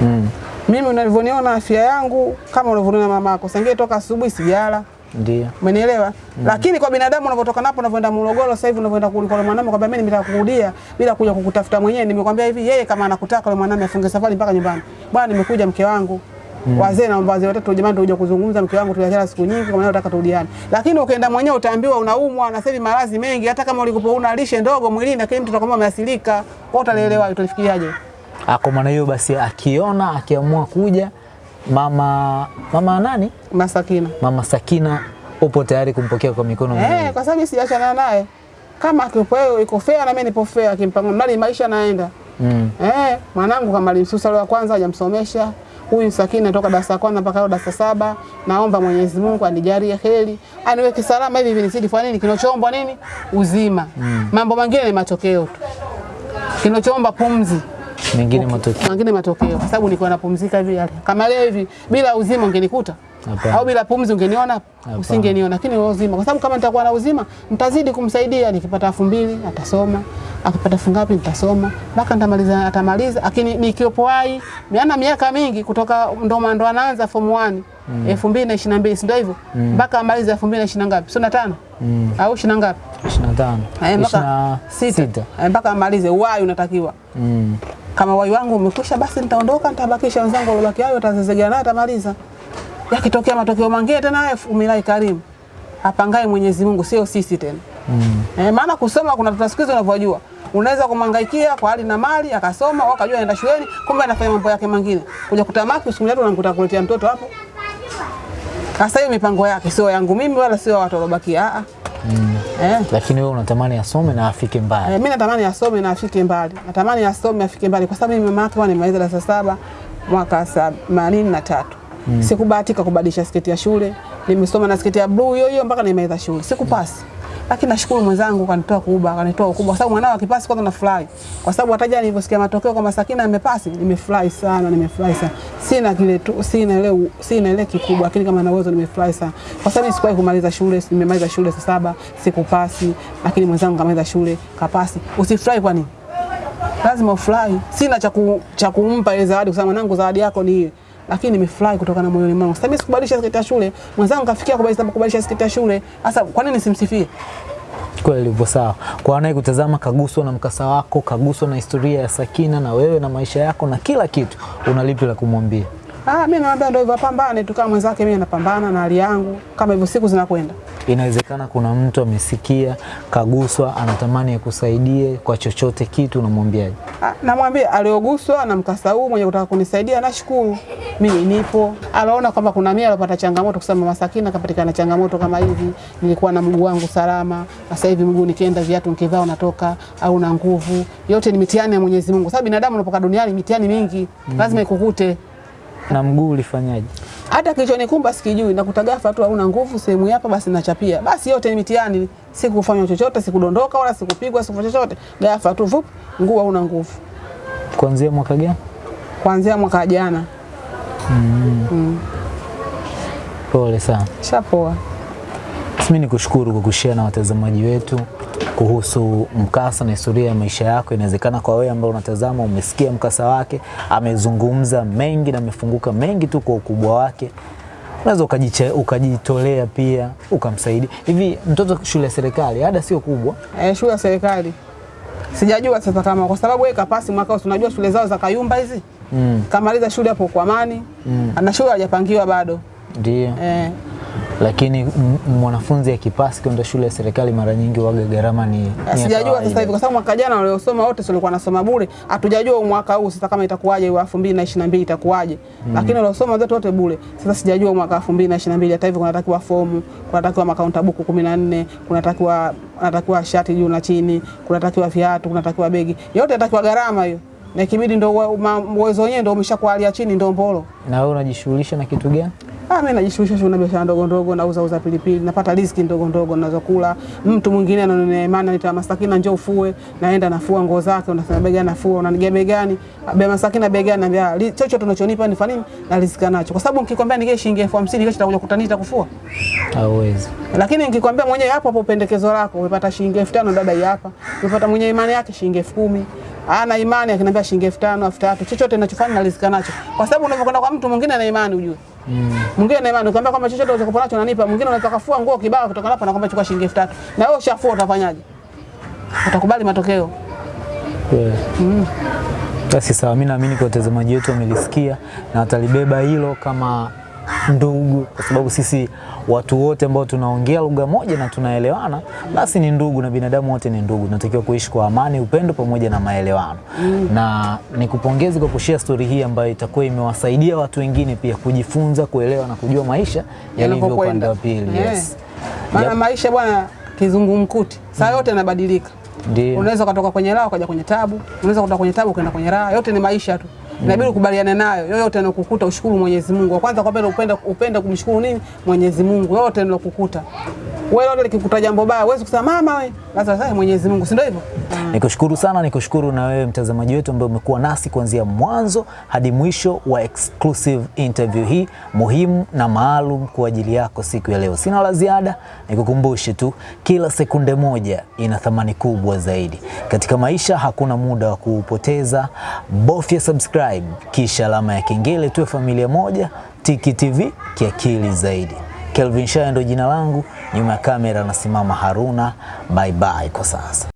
Mm. Mimi unavyoniona afya yangu kama unavyoniona mamako. Sangie toka asubuhi sijala. Ndio. Umenielewa? Mm. Lakini kwa binadamu unavyotoka napo unavyoenda Morogoro sasa hivi unavyoenda kuliko mwanamume kwamba mimi nimetaka kurudia bila kuja kukutafuta mwenyewe. Nimekwambia hivi yeye kama anakutaka yule mwanamume afunge safari mpaka nyumbani. Bwana nimekuja mke wangu. Mm. Wazee na wazee watatu jamani tuje kuzungumza mke wangu tuliachana siku nyingi kwa maana nataka turudiane. Lakini ukienda mwenyewe utaambiwa unaumwa na sasa maradhi mengi hata kama ulikuwa una lishe ndogo mwilini lakini mtu atakwambia umeasilika. Wewe utalielewa utalifikiriaje? Kwa maana hiyo basi, akiona akiamua kuja mama mama nani, mama Sakina, mama Sakina, upo tayari kumpokea kwa mikono miwili? Eh, kwa sababu mimi sijaachana naye. Kama akipo yeye iko fair na mimi nipo fair akimpango mradi maisha naenda. Mm. Eh, mwanangu kama alimsusa leo kwanza hajamsomesha. Huyu Sakina toka darasa kwanza mpaka leo darasa saba. Naomba Mwenyezi Mungu anijalie heri. Aniweke salama hivi vinizidi. kwa nini kinachoombwa nini? Uzima. Mm. Mambo mengine ni matokeo tu. Kinachoomba pumzi. Mengine matokeo Mengine matokeo kwa sababu nilikuwa napumzika hivi yale. Kama leo hivi bila uzima ungenikuta. Hapana. Au bila pumzi ungeniona? Usingeniona. Lakini wewe uzima. Kwa sababu kama nitakuwa na uzima, nitazidi kumsaidia nikipata elfu mbili atasoma. Akipata elfu ngapi nitasoma. Mpaka nitamaliza atamaliza. Lakini nikiwepo hai, miana miaka mingi kutoka ndo ndo anaanza form 1. elfu mbili na ishirini na mbili si ndio hivyo mpaka amalize elfu mbili na ishirini na ngapi sio na tano au ishirini na ngapi 25 Eh, mpaka 26 sita Eh, mpaka amalize uwai unatakiwa Mm. Kama wai wangu umekwisha basi nitaondoka nitabakisha wenzangu waliobaki. Hayo watazezegea naye atamaliza. Yakitokea matokeo mangine tena wewe umilai karimu apangaye Mwenyezi Mungu sio sisi tena. Mm. eh, maana kusoma kuna tutasikiza unavyojua. Unaweza kumhangaikia kwa hali na mali akasoma au akajua aenda shuleni kumbe anafanya mambo yake mengine. Kuja kutamaki siku moja unakuta kuletea mtoto hapo. Sasa hiyo mipango yake sio yangu mimi wala sio watu waliobakia. Ah, Mm. eh. Lakini wewe unatamani asome na afike mbali. Eh, mimi natamani asome na afike mbali. Natamani asome afike mbali kwa sababu mimi mama yake nimemaliza darasa saba mwaka themanini na tatu. Mm. Sikubahatika kubadilisha sketi ya shule. Nimesoma na sketi ya blue hiyo hiyo mpaka nimemaliza shule. Sikupasi. Lakini nashukuru mwenzangu kanitoa kubwa kanitoa ukubwa kwa sababu mwanao akipasi kwanza nafurahi. Kwa sababu hata jana niliposikia matokeo kwamba Sakina amepasi, nimefurahi sana, nimefurahi sana. Sina kile tu, sina ile sina ile kikubwa lakini kama na uwezo nimefurahi sana. Kwa sababu sikuwahi kumaliza shule, nimemaliza shule saba, sikupasi, lakini mwenzangu kamaliza shule, kapasi. Usifurahi kwa nini? lazima ufurahi. Sina cha cha kumpa ile zawadi, kwa sababu mwanangu, zawadi yako ni lakini nimefurahi kutoka na moyoni mwangu. Sasa mimi sikubadilisha sketi ya shule, mwenzangu kafikia kubadilisha sketi ya shule. Sasa kwa nini simsifie? Kweli ilivyo sawa. Kwa anayekutazama kaguswa na mkasa wako, kaguswa na historia ya Sakina na wewe na maisha yako na kila kitu, una lipi la kumwambia? Ah, mimi naambia ndio hivyo, pambane tu kama mwenzake. Mimi napambana na hali yangu kama hivyo, siku zinakwenda. Inawezekana kuna mtu amesikia, kaguswa, anatamani akusaidie kwa chochote kitu, unamwambiaje? Ah, namwambia alioguswa na mkasa huu mwenye kutaka kunisaidia, nashukuru mimi nipo. Aliona kwamba kuna mimi alipata changamoto, kusema Mama Sakina kapatikana changamoto kama hivi, nilikuwa na mguu wangu salama, sasa hivi mguu nikienda viatu nikivaa natoka au na nguvu. Yote ni mitihani ya Mwenyezi Mungu, sababu binadamu unapoka duniani mitihani mingi lazima ikukute. Na mguu ulifanyaje? Hata kilichonikumba sikijui, nakuta ghafla tu hauna nguvu sehemu hapa, basi nachapia. Basi yote ni mitihani, sikufanywa chochote, sikudondoka wala sikupigwa, sikufanya chochote. Ghafla tu vup, mguu hauna nguvu. Kuanzia mwaka gani? Kuanzia mwaka jana. Pole sana. Shapoa. Mimi nikushukuru kwa kushare na watazamaji wetu kuhusu mkasa na historia ya maisha yako. Inawezekana kwa wewe ambao unatazama umesikia mkasa wake, amezungumza mengi na amefunguka mengi tu kwa ukubwa wake. Unaweza ukajitolea pia ukamsaidia. Hivi mtoto shule ya serikali ada sio kubwa, Eh, shule ya serikali. Sijajua sasa kama kwa sababu yeye kapasi mwaka huu, unajua shule zao za Kayumba hizi. Mm. Kamaliza shule hapo kwa amani. Mm. Ana shule hajapangiwa bado. ndio Eh, lakini mwanafunzi akipasi kwenda shule ya serikali mara nyingi waga gharama ni, ni sijajua sasa hivi kwa sababu mwaka jana waliosoma wote sio walikuwa nasoma bure. Hatujajua mwaka huu sasa kama itakuwaje wa 2022 itakuwaje. Lakini waliosoma wote wote bure. Sasa sijajua mwaka 2022 hata hivi kunatakiwa fomu, kunatakiwa makaunta buku 14, kunatakiwa kunatakiwa shati juu na chini, kunatakiwa viatu, kunatakiwa begi. Yote yatakiwa gharama hiyo. Na ikibidi ndo uwezo wenyewe ndo umeshakuwa hali ya chini ndo mbolo. Na wewe unajishughulisha na kitu gani? Ah, mimi najishughulisha na biashara ndogo ndogo, nauza uza pilipili, napata riziki ndogo ndogo ninazokula. Mtu mwingine ananionea imani, anaita Masakina, njoo ufue, naenda nafua nguo zake, unasema bei gani nafua, unanigia bei gani? Bei Masakina bei gani? Naambia "Li- chochote unachonipa ni fanini na riziki nacho, kwa sababu nikikwambia nige shilingi elfu hamsini kesho nitakuja kutanita kufua, Hauwezi. lakini nikikwambia mwenyewe hapo hapo pendekezo lako umepata shilingi elfu tano dada hii hapa, umepata mwenye imani yake shilingi elfu kumi ana imani akiniambia shilingi elfu tano elfu tatu chochote ninachofanya nalizika nacho, kwa sababu unavyokwenda kwa mtu mwingine ana imani ujue mwingine mm. na imani ukiambia kwamba chochote unachokupa nacho unanipa, mwingine unaweza kafua nguo kibao kutoka hapa na kwamba chukua shilingi elfu tatu na wewe ushafua, utafanyaje? Utakubali matokeo? Kweli. Basi sawa, mimi naamini kwa watazamaji wetu wamelisikia na watalibeba hilo kama ndugu, kwa sababu sisi watu wote ambao tunaongea lugha moja na tunaelewana, basi ni ndugu, na binadamu wote ni ndugu. Tunatakiwa kuishi kwa amani, upendo pamoja na maelewano. Mm. Na nikupongeze kwa kushare story hii ambayo itakuwa imewasaidia watu wengine pia kujifunza, kuelewa na kujua maisha yalivyo upande wa pili. Eh. Yes. Maana Yep. maisha bwana kizungumkuti, saa yote yanabadilika. Ndio. Unaweza ukatoka kwenye raha ukaja kwenye tabu, unaweza kutoka kwenye tabu ukaenda kwenye raha. Yote ni maisha tu, inabidi ukubaliane nayo. Yoyote anokukuta ushukuru Mwenyezi Mungu. Wa kwanza kwa pendo upende upende kumshukuru nini Mwenyezi Mungu, yote yanakukuta wewe. Lote likikuta jambo baya, huwezi kusema mama we, Sasa sasa Mwenyezi Mungu, si ndio hivyo? Nikushukuru sana, nikushukuru na wewe mtazamaji wetu ambaye umekuwa nasi kuanzia mwanzo hadi mwisho wa exclusive interview hii muhimu na maalum kwa ajili yako siku ya leo. Sina la ziada, nikukumbushe tu kila sekunde moja ina thamani kubwa zaidi. Katika maisha hakuna muda wa kuupoteza. Bofya subscribe kisha alama ya kengele, tuwe familia moja. Tiki TV kiakili zaidi. Kelvin Shaya ndio jina langu, nyuma ya kamera anasimama Haruna. Bye bye kwa sasa.